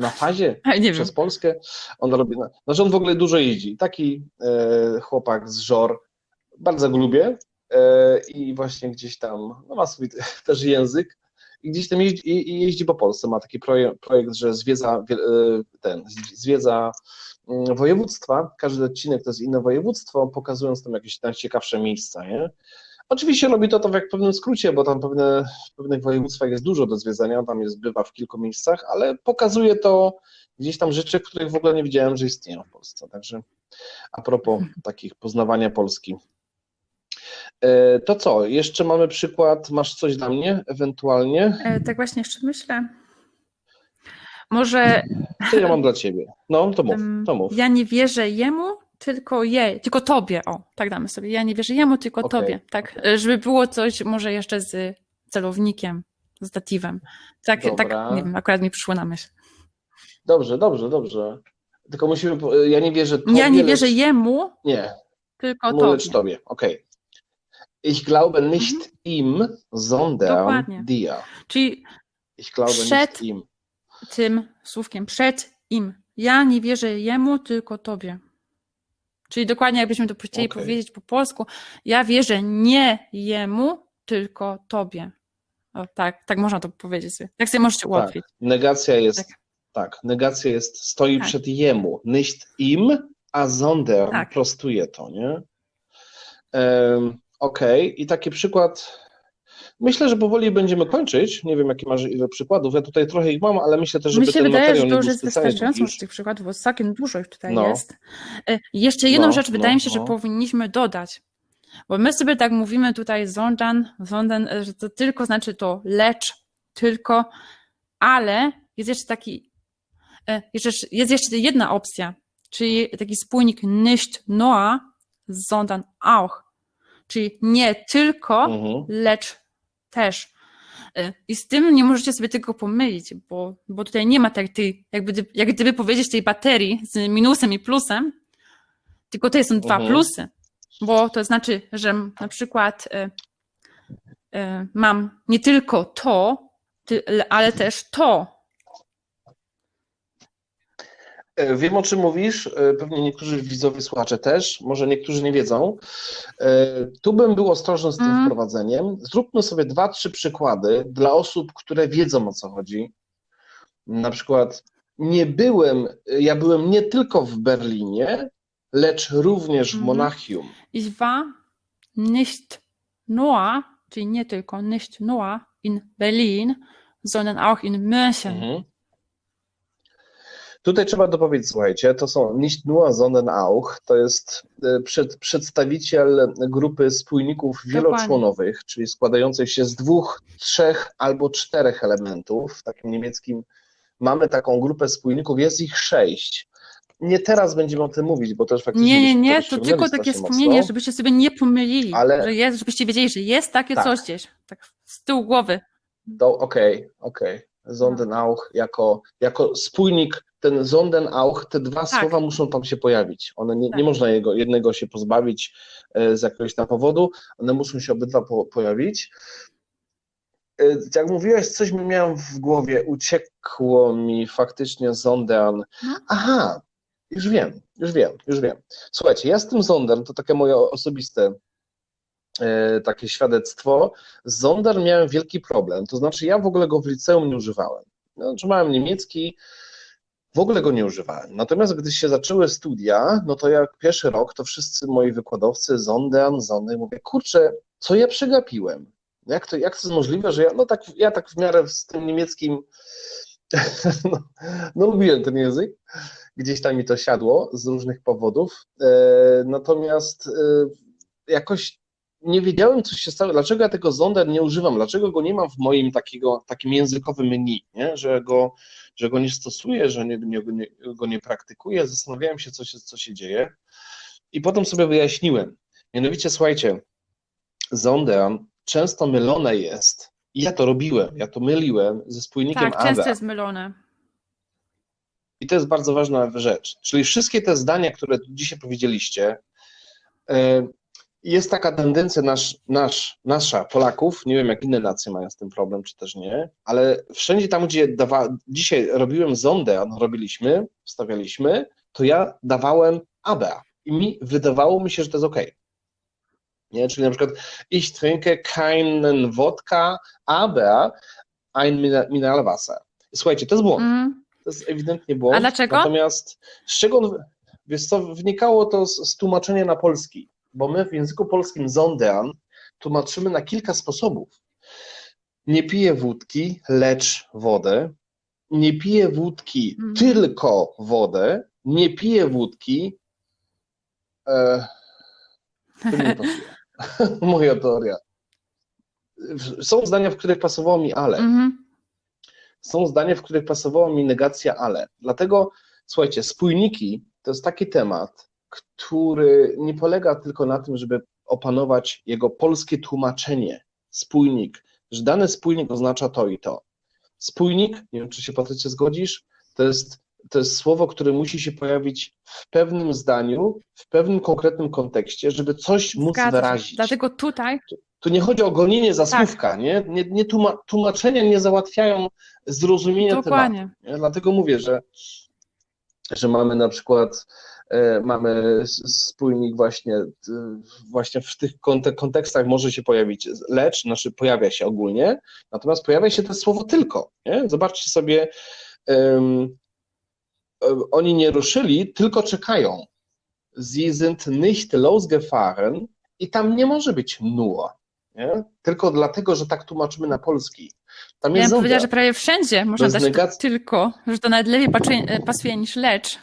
na fazie nie wiem. przez Polskę. On robi, znaczy on w ogóle dużo jeździ. Taki e, chłopak z Żor, bardzo go lubię e, i właśnie gdzieś tam, no ma swój też język i gdzieś tam jeździ, i, i jeździ po Polsce. Ma taki projekt, projekt że zwiedza wie- e, ten, zwiedza mm, województwa, każdy odcinek to jest inne województwo, pokazując tam jakieś najciekawsze miejsca, nie? Oczywiście robi to, to w jak pewnym skrócie, bo tam pewne, w pewnych województwach jest dużo do zwiedzania, tam jest, bywa w kilku miejscach, ale pokazuje to gdzieś tam rzeczy, których w ogóle nie wiedziałem, że istnieją w Polsce. Także a propos takich poznawania Polski. E, To co, jeszcze mamy przykład, masz coś dla mnie ewentualnie? E, tak właśnie jeszcze myślę. Może Co ja mam dla ciebie? No, to mów, to mów. ja nie wierzę jemu, tylko jej, tylko tobie. O, tak damy sobie. Ja nie wierzę jemu, tylko Okej, tobie. Tak, e, żeby było coś może jeszcze z celownikiem, z datywem. Tak, tak, nie wiem, akurat mi przyszło na myśl. Dobrze, dobrze, dobrze. Tylko musimy, ja nie wierzę tobie, Ja nie wierzę lecz, jemu, Nie, tylko lecz tobie. tobie, okej. Ich glaube nicht ihm, sondern Dokładnie. dir. Czyli Ich glaube Przed- nicht ihm. tym słówkiem przed im. Ja nie wierzę jemu, tylko tobie. Czyli dokładnie jakbyśmy to chcieli Okej. powiedzieć po polsku, ja wierzę nie jemu, tylko tobie. O, tak, tak można to powiedzieć sobie. Tak sobie możecie ułatwić. Negacja jest, tak, Tak. negacja jest, stoi Tak. przed jemu. Nicht im, a sondern Tak. prostuje to, nie? Um, Okej, i taki przykład, myślę, że powoli będziemy kończyć. Nie wiem, jakie masz ile przykładów. Ja tutaj trochę ich mam, ale myślę też, żeby Mi się ten wydaje, że to już jest wystarczająco z tych przykładów, bo całkiem dużo ich tutaj No. jest. E, Jeszcze jedną No, rzecz wydaje no, mi się, że no. powinniśmy dodać, bo my sobie tak mówimy tutaj sondern, sondern, e, że to tylko znaczy to lecz, tylko, ale jest jeszcze taki, e, jest jeszcze jedna opcja, czyli taki spójnik nicht nur, sondern auch, czyli nie tylko, Mhm. lecz też. Y, I z tym nie możecie sobie tego pomylić, bo, bo tutaj nie ma tak tej, jakby, jak gdyby powiedzieć tej baterii z minusem i plusem, tylko tutaj są dwa Mhm. plusy, bo to znaczy, że na przykład y, y, mam nie tylko to, ale też to. E, Wiem, o czym mówisz. e, Pewnie niektórzy widzowie, słuchacze też, może niektórzy nie wiedzą. E, Tu bym był ostrożny z tym Mhm. wprowadzeniem. Zróbmy sobie dwa, trzy przykłady dla osób, które wiedzą o co chodzi. Na przykład, nie byłem, ja byłem nie tylko w Berlinie, lecz również w Mhm. Monachium. Ich war nicht nur, czyli nie tylko nicht nur in Berlin, sondern auch in München. Mhm. Tutaj trzeba dopowiedzieć, słuchajcie, to są nicht nur, sondern auch, to jest e, przed, przedstawiciel grupy spójników wieloczłonowych, czyli składających się z dwóch, trzech albo czterech elementów. W takim niemieckim mamy taką grupę spójników, jest ich sześć. Nie teraz będziemy o tym mówić, bo też faktycznie Nie, nie, nie, to tylko takie wspomnienie, mocno. żebyście sobie nie pomylili, Ale- że jest, żebyście wiedzieli, że jest takie Tak. coś gdzieś, tak z tyłu głowy. Okej, okej. Sonden auch jako, jako spójnik, ten Sonden auch, te dwa Tak. słowa muszą tam się pojawić. One nie, nie Tak. można jego, jednego się pozbawić e, z jakiegoś tam powodu, one muszą się obydwa po, pojawić. E, Jak mówiłeś, coś mi miałem w głowie, uciekło mi faktycznie Sondern. No. Aha, już wiem, już wiem, już wiem. Słuchajcie, ja z tym Sondern, to takie moje osobiste e, takie świadectwo. Z Zonder miałem wielki problem, to znaczy ja w ogóle go w liceum nie używałem. Znaczy miałem niemiecki, w ogóle go nie używałem. Natomiast gdy się zaczęły studia, no to jak pierwszy rok, to wszyscy moi wykładowcy Zondern, Zonder, mówię, kurczę, co ja przegapiłem? Jak to, jak to jest możliwe, że ja, no tak, ja tak w miarę z tym niemieckim, no, no lubiłem ten język, gdzieś tam mi to siadło z różnych powodów, e, natomiast e, jakoś nie wiedziałem, co się stało, dlaczego ja tego Zonder nie używam, dlaczego go nie mam w moim takiego, takim językowym menu, nie? Że, go, że go nie stosuję, że nie, nie, nie, go nie praktykuję. Zastanawiałem się, co się, co się dzieje. I potem sobie wyjaśniłem. Mianowicie, słuchajcie, Zonder często mylone jest, i ja to robiłem, ja to myliłem ze spójnikiem Tak, często jest mylone. I to jest bardzo ważna rzecz. Czyli wszystkie te zdania, które dzisiaj powiedzieliście, e, jest taka tendencja nasz, nasz, nasza, Polaków, nie wiem jak inne nacje mają z tym problem, czy też nie, ale wszędzie tam, gdzie dawa, dzisiaj robiłem zondę, robiliśmy, wstawialiśmy, to ja dawałem ABA i mi wydawało mi się, że to jest ok. Nie? Czyli na przykład ich trinke keinen Wodka, aber ein Mineralwasser. Słuchajcie, to jest błąd. Mhm. To jest ewidentnie błąd. A dlaczego? Natomiast z czego on, wiesz co, wynikało to z, z tłumaczenia na polski, bo my w języku polskim zondean tłumaczymy na kilka sposobów. Nie piję wódki, lecz wodę. Nie piję wódki, Mhm. tylko wodę. Nie piję wódki. E, to mi nie pasuje. Moja teoria. Są zdania, w których pasowało mi ale Mhm. są zdania, w których pasowała mi negacja ale. Dlatego, słuchajcie, spójniki to jest taki temat, który nie polega tylko na tym, żeby opanować jego polskie tłumaczenie. Spójnik, że dany spójnik oznacza to i to. Spójnik, nie wiem, czy się Patrycie zgodzisz, to jest, to jest słowo, które musi się pojawić w pewnym zdaniu, w pewnym konkretnym kontekście, żeby coś móc Zgadza wyrazić. Dlatego tutaj Tu nie chodzi o gonienie za Tak. słówka, nie? nie, nie tłuma, tłumaczenia nie załatwiają zrozumienia tematu. dokładnie. Nie? Dlatego mówię, że, że mamy na przykład mamy s- spójnik właśnie, e, właśnie w tych kontek- kontekstach może się pojawić lecz, znaczy pojawia się ogólnie, natomiast pojawia się to słowo tylko. Nie? Zobaczcie sobie, e, oni nie ruszyli, tylko czekają. Sie sind nicht losgefahren i tam nie może być nur. Nie? Tylko dlatego, że tak tłumaczymy na polski. Tam Ja jest bym powiedziała, że prawie wszędzie można dać to negacja- tylko, że to nawet lepiej e, pasuje niż lecz.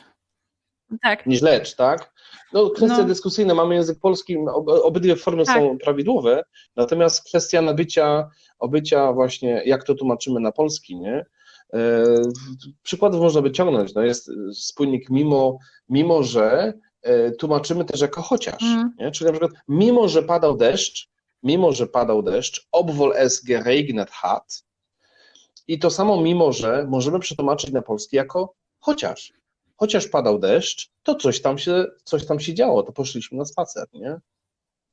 Tak, niż lecz, tak? No, kwestie No. dyskusyjne, mamy język polski, ob, obydwie formy Tak. są prawidłowe, natomiast kwestia nabycia, obycia właśnie, jak to tłumaczymy na polski, nie? E, przykładów można wyciągnąć, no jest spójnik mimo, mimo że e, tłumaczymy też jako chociaż, Mhm. nie? Czyli na przykład mimo, że padał deszcz, mimo, że padał deszcz, obwohl es geregnet hat i to samo mimo, że możemy przetłumaczyć na polski jako chociaż chociaż padał deszcz, to coś tam się, coś tam się działo, to poszliśmy na spacer, nie?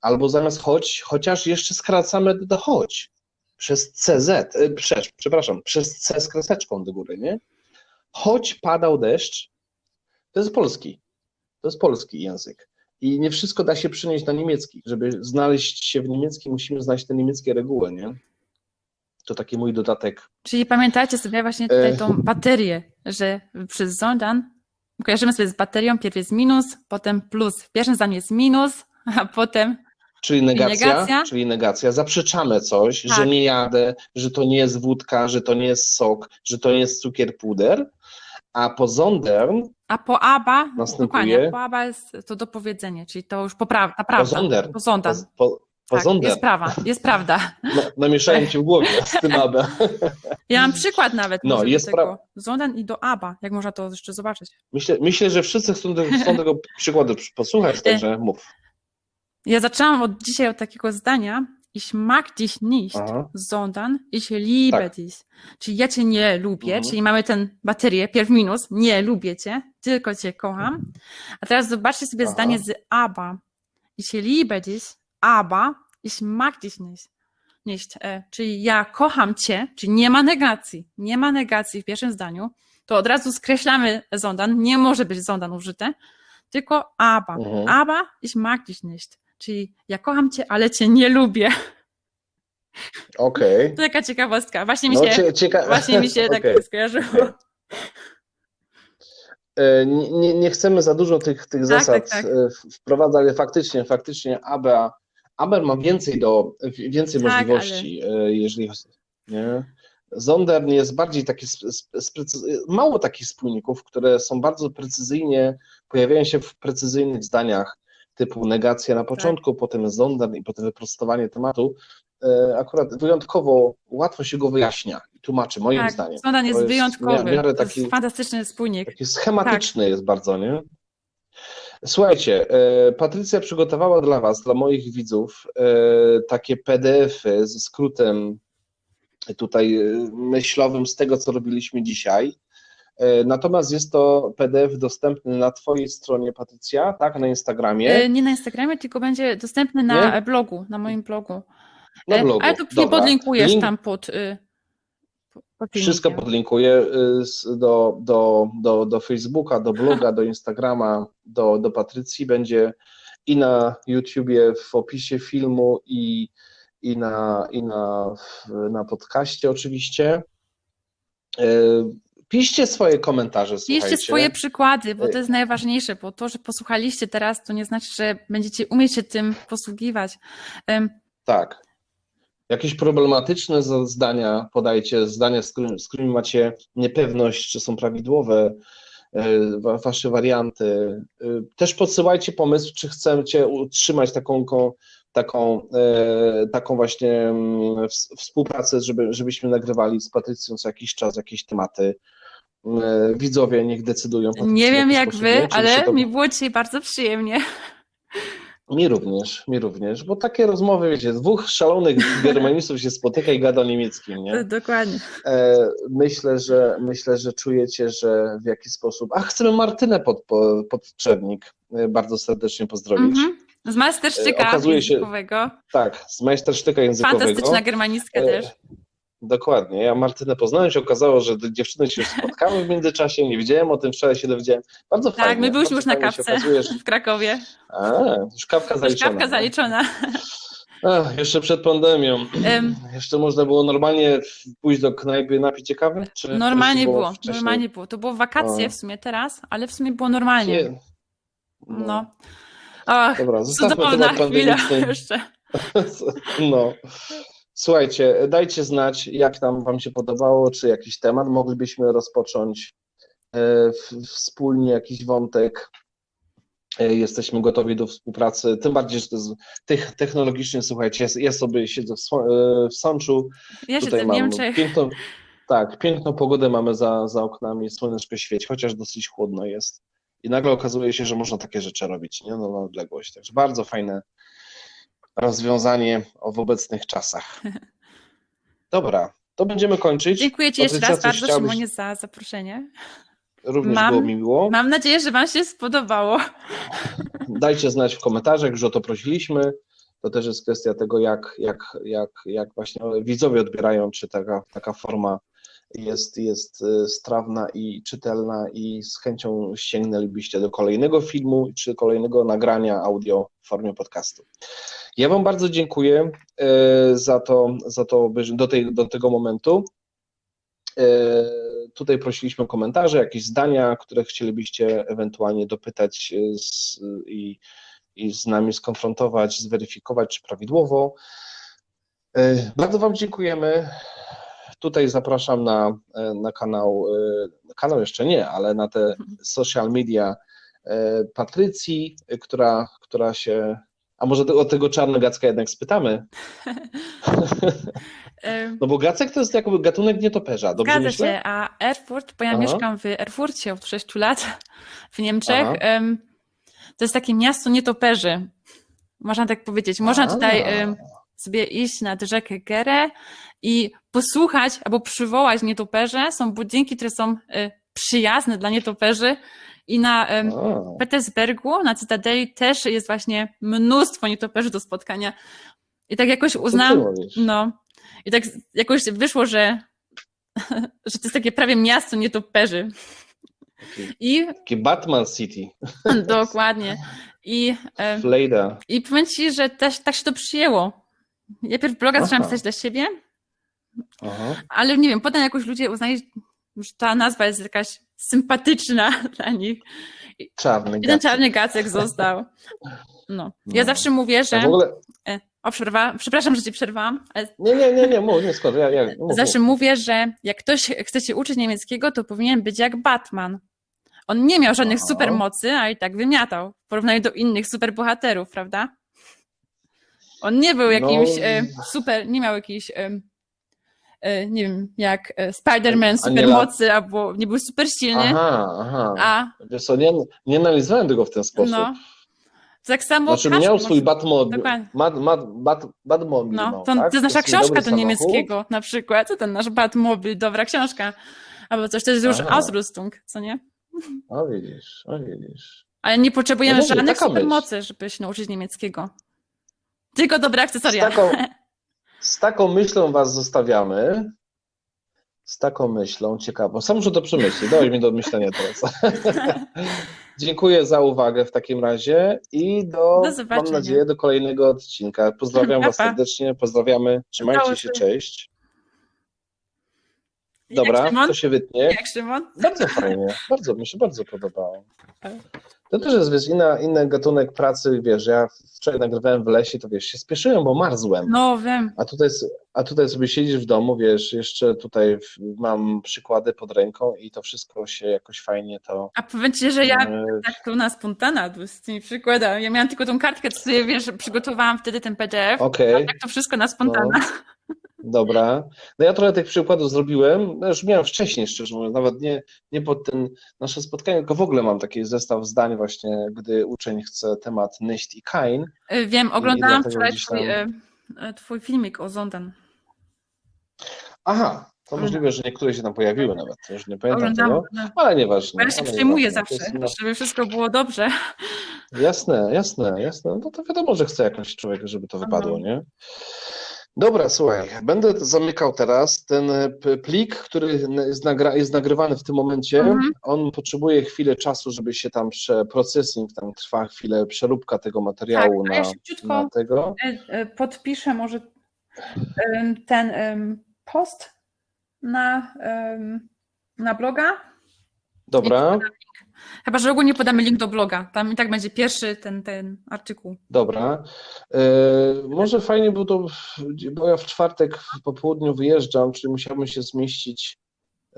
Albo zamiast choć, chociaż jeszcze skracamy do choć. Przez CZ, e, przez, przepraszam, przez C z kreseczką do góry, nie? Choć padał deszcz, to jest polski. To jest polski język. I nie wszystko da się przynieść na niemiecki. Żeby znaleźć się w niemieckim, musimy znać te niemieckie reguły, nie? To taki mój dodatek. czyli pamiętajcie sobie właśnie tutaj E. tą baterię, że przez zondan kojarzymy sobie z baterią, pierw jest minus, potem plus. W pierwszym zdaniu jest minus, a potem Czyli negacja, negacja? czyli negacja. Zaprzeczamy coś, Tak. że nie jadę, że to nie jest wódka, że to nie jest sok, że to nie jest cukier puder, a po zondern, A po aba, Następuje- dokładnie, po aba jest to dopowiedzenie, czyli to już poprawna, po prawda. zondern, Po zondan. po, po, po Tak, jest prawa, jest prawda. namieszałem ci w głowie z tym abę. Ja mam przykład nawet No, jest prawa. Zondan i do aba, jak można to jeszcze zobaczyć. Myślę, myślę, że wszyscy chcą, tego- chcą tego przykładu posłuchać, także mów. Ja zaczęłam od dzisiaj od takiego zdania, ich mag dich nicht, Aha. sondern ich liebe Tak. dich. Czyli ja cię nie lubię, Mhm. czyli mamy ten baterię, pierw minus, nie lubię cię, tylko cię kocham. A teraz zobaczcie sobie Aha. zdanie z aber. Ich liebe dich, aber ich mag dich nicht. nicht. E, czyli ja kocham cię, czyli nie ma negacji, nie ma negacji w pierwszym zdaniu, to od razu skreślamy zondan, nie może być zondan użyte, tylko aber. Mhm. Aber ich mag dich nicht. Czyli ja kocham cię, ale cię nie lubię. Okej. To taka ciekawostka. Właśnie mi No, się, cie, cieka... właśnie mi się tak Okej. skojarzyło. E, Nie, nie- nie chcemy za dużo tych, tych Tak, zasad tak, tak. wprowadzać, ale faktycznie, faktycznie ABA, ABER ma więcej do, więcej Tak, możliwości, e, jeżeli nie? Zondern jest bardziej taki, mało takich spójników, które są bardzo precyzyjnie, pojawiają się w precyzyjnych zdaniach, typu negacja na początku, potem Zondan i potem wyprostowanie tematu, e, akurat wyjątkowo łatwo się go wyjaśnia i tłumaczy, moim tak, zdaniem. Sondan jest jest wyjątkowy. miarę to taki- jest fantastyczny spójnik. Taki schematyczny jest bardzo, nie? Słuchajcie, e, Patrycja przygotowała dla Was, dla moich widzów, e, takie PDF-y ze skrótem tutaj e, myślowym z tego, co robiliśmy dzisiaj. Natomiast jest to PDF dostępny na Twojej stronie, Patrycja, tak? Na Instagramie. Nie na Instagramie, tylko będzie dostępny na Nie? blogu, na moim blogu. Na blogu. Ale to Dobra. podlinkujesz Link- tam pod. Y, Wszystko podlinkuję y, do, do, do, do Facebooka, do bloga, do Instagrama, do, do Patrycji. Będzie i na YouTubie w opisie filmu, i, i, na, i na, na podcaście oczywiście. Y, Piszcie swoje komentarze, Piszcie słuchajcie. swoje przykłady, bo to jest najważniejsze, bo to, że posłuchaliście teraz, to nie znaczy, że będziecie umieć się tym posługiwać. Tak. Jakieś problematyczne zdania podajcie, zdania, z którymi, z którymi macie niepewność, czy są prawidłowe, e, wa- wasze warianty. E, Też podsyłajcie pomysł, czy chcecie utrzymać taką, taką, e, taką właśnie mm, ws- współpracę, żeby, żebyśmy nagrywali z Patrycją co jakiś czas jakieś tematy. Widzowie niech decydują. Patrycja, Nie wiem jak wy, ale to- mi było dzisiaj bardzo przyjemnie. Mi również, mi również, bo takie rozmowy, wiecie, dwóch szalonych germanistów się spotyka i gada o niemieckim, nie? Dokładnie. E, myślę, że myślę, że czujecie, że w jaki sposób. A chcemy Martynę pod, po- Podczernik e, bardzo serdecznie pozdrowić. Mhm. Z mastersztyka E, okazuje się- językowego. Tak, z majstersztyka językowego. Fantastyczna germanistka E, też. Dokładnie. Ja Martynę poznałem, się okazało, że dziewczyny się już spotkały w międzyczasie, nie wiedziałem o tym, wczoraj się dowiedziałem. Bardzo Tak, fajnie. my byliśmy już na kawce w Krakowie. A, już kawka Już zaliczona. kawka zaliczona. Ach, jeszcze przed pandemią. Em, Jeszcze można było normalnie pójść do knajpy, napić się kawy? Czy Normalnie było, wcześniej? normalnie było. To było wakacje O. w sumie teraz, ale w sumie było normalnie. Nie. No. Ach, Dobra, zostawmy temat pandemiczny. jeszcze. No. Słuchajcie, dajcie znać, jak tam Wam się podobało, czy jakiś temat moglibyśmy rozpocząć e, wspólnie, jakiś wątek. E, Jesteśmy gotowi do współpracy, tym bardziej, że to jest technologicznie, słuchajcie, ja sobie siedzę w, e, Sączu, Ja tutaj siedzę w Niemczech. piękną, tak, piękną pogodę mamy za, za oknami, słoneczko świeci, chociaż dosyć chłodno jest. I nagle okazuje się, że można takie rzeczy robić, nie? No, na odległość. Także bardzo fajne rozwiązanie w obecnych czasach. Dobra, to będziemy kończyć. Dziękuję Ci jeszcze raz bardzo, chciałabyś- Szymonie, za zaproszenie. Również mam- było mi miło. Mam nadzieję, że Wam się spodobało. Dajcie znać w komentarzach, już o to prosiliśmy. To też jest kwestia tego, jak, jak, jak, jak właśnie widzowie odbierają, czy taka, taka forma jest, jest y, strawna i czytelna i z chęcią sięgnęlibyście do kolejnego filmu czy kolejnego nagrania audio w formie podcastu. Ja Wam bardzo dziękuję y, za to, za to do, tej, do tego momentu. Y, Tutaj prosiliśmy o komentarze, jakieś zdania, które chcielibyście ewentualnie dopytać z, i, i z nami skonfrontować, zweryfikować, czy prawidłowo. Bardzo Wam dziękujemy. Tutaj zapraszam na, e, na kanał, e, kanał jeszcze nie, ale na te social media e, Patrycji, która, która się. A może o tego czarnogacka jednak spytamy? No bo gacek to jest jakby gatunek nietoperza, dobrze Zgadza myślę? się, a Erfurt, bo ja Aha. mieszkam w Erfurcie od 6 lat w Niemczech, Aha. to jest takie miasto nietoperzy. Można tak powiedzieć. Można tutaj A. em, sobie iść nad rzekę Gerę i posłuchać albo przywołać nietoperze. Są budynki, które są e, przyjazne dla nietoperzy i na em, A, Petersbergu, na Cytadeli też jest właśnie mnóstwo nietoperzy do spotkania. I tak jakoś uznałam, no. I tak jakoś wyszło, że, że to jest takie prawie miasto nietoperzy. Taki, I taki Batman City, dokładnie. I, Flejda. I powiem ci, że też tak się to przyjęło. Ja pierw bloga zaczęłam Aha. pisać dla siebie, Aha. ale nie wiem, potem jakoś ludzie uznali, że ta nazwa jest jakaś sympatyczna dla nich. Czarny ten gacek. czarny gacek został. No. Ja No. zawsze mówię, że. E, o, przerwa, przepraszam, że cię przerwałam, Nie, nie, nie, nie, mów, nie, skoro. Ja, ja, mów, zawsze mów. mówię, że jak ktoś chce się uczyć niemieckiego, to powinien być jak Batman. On nie miał żadnych Aha. supermocy, a i tak wymiatał w porównaniu do innych superbohaterów, prawda? On nie był jakimś No. e, super, nie miał jakiejś, e, e, nie wiem, jak Spider-Man supermocy, albo nie był super silny, Aha, aha. a Wiesz co, nie, nie analizowałem tego w ten sposób. no, tak samo Znaczy miał swój Batmobil. Mad, Mad, Batmobil, No, no, to, tak? to jest nasza jest książka do samochód. niemieckiego na przykład, to ten nasz Batmobil, dobra książka. Albo coś, to jest już. Ausrüstung, co nie? O widzisz, o widzisz. Ale nie potrzebujemy No żadnych supermocy, żeby się nauczyć niemieckiego. Tylko dobre Z akcesoria. taką, z taką myślą was zostawiamy. Z taką myślą, ciekawą. Sam muszę to przemyśleć, dałeś mi do myślenia teraz. Dziękuję za uwagę w takim razie i do, Do mam nadzieję, do kolejnego odcinka. Pozdrawiam was serdecznie, pozdrawiamy, trzymajcie się. cześć. Jak Dobra, Szymon? to się wytnie. Jak Szymon? Bardzo fajnie, bardzo, mi się bardzo podobało. To też jest, wiesz, inna, inny gatunek pracy, wiesz, ja wczoraj nagrywałem w lesie, to wiesz, się spieszyłem, bo marzłem. No wiem. A tutaj, a tutaj sobie siedzisz w domu, wiesz, jeszcze tutaj mam przykłady pod ręką i to wszystko się jakoś fajnie to... A powiem ci, że ja e, tak pełna spontana tu z tymi przykładami. Ja miałam tylko tą kartkę, co sobie, wiesz, przygotowałam wtedy ten PDF. Okej, Tak to wszystko na spontana. Dobra. No ja trochę tych przykładów zrobiłem, no już miałem wcześniej, szczerze mówiąc, nawet nie, nie pod ten nasze spotkanie, tylko w ogóle mam taki zestaw zdań właśnie, gdy uczeń chce temat Nicht i Kain. Y, Wiem, oglądałam wczoraj twój, tam- y, y, twój filmik o Zonden. Aha, to możliwe, że niektóre się tam pojawiły nawet, już nie pamiętam tego, no. ale nieważne. Ja się przejmuję zawsze, żeby wszystko było dobrze. Jasne, jasne, jasne. No to wiadomo, że chce jakoś człowiek, żeby to wypadło, nie? Dobra, słuchaj, będę zamykał teraz ten e, plik, który jest, nagra jest nagrywany w tym momencie. Mhm. On potrzebuje chwilę czasu, żeby się tam prze processing, tam trwa chwilę przeróbka tego materiału Tak, a ja na, na tego. Y, y, Podpiszę może ten post na, na bloga. Dobra, Chyba, że ogólnie podamy link do bloga. Tam i tak będzie pierwszy ten, ten artykuł. dobra. E, może fajnie było to, bo ja w czwartek po południu wyjeżdżam, czyli musiałbym się zmieścić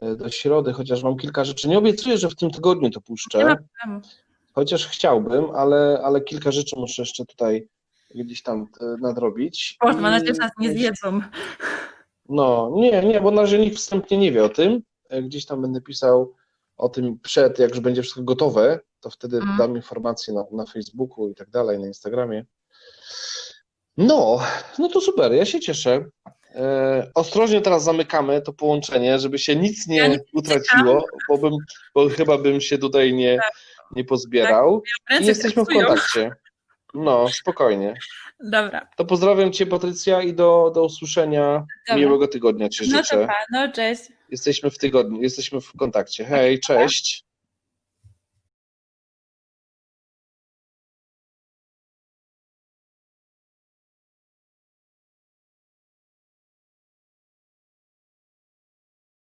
e, do środy, chociaż mam kilka rzeczy. Nie obiecuję, że w tym tygodniu to puszczę. Nie ma problemu. Chociaż chciałbym, ale, ale kilka rzeczy muszę jeszcze tutaj gdzieś tam e, nadrobić. Boże, mam nadzieję, że nas nie zjedzą. No, nie, nie, bo na razie nikt wstępnie nie wie o tym. Gdzieś tam będę pisał o tym przed, jak już będzie wszystko gotowe, to wtedy Mhm. dam informacje na, na Facebooku i tak dalej, na Instagramie. No, no to super, ja się cieszę. E, ostrożnie teraz zamykamy to połączenie, żeby się nic Ja nie nie utraciło, bo, bym, bo chyba bym się tutaj nie, nie pozbierał. I Ręce jesteśmy w kontakcie. No, spokojnie. Dobra. To pozdrawiam Cię, Patrycja, i do, do usłyszenia. Dobra. Miłego tygodnia Ci No to życzę. pa, no cześć. Jesteśmy w tygodniu, jesteśmy w kontakcie. Hej, cześć.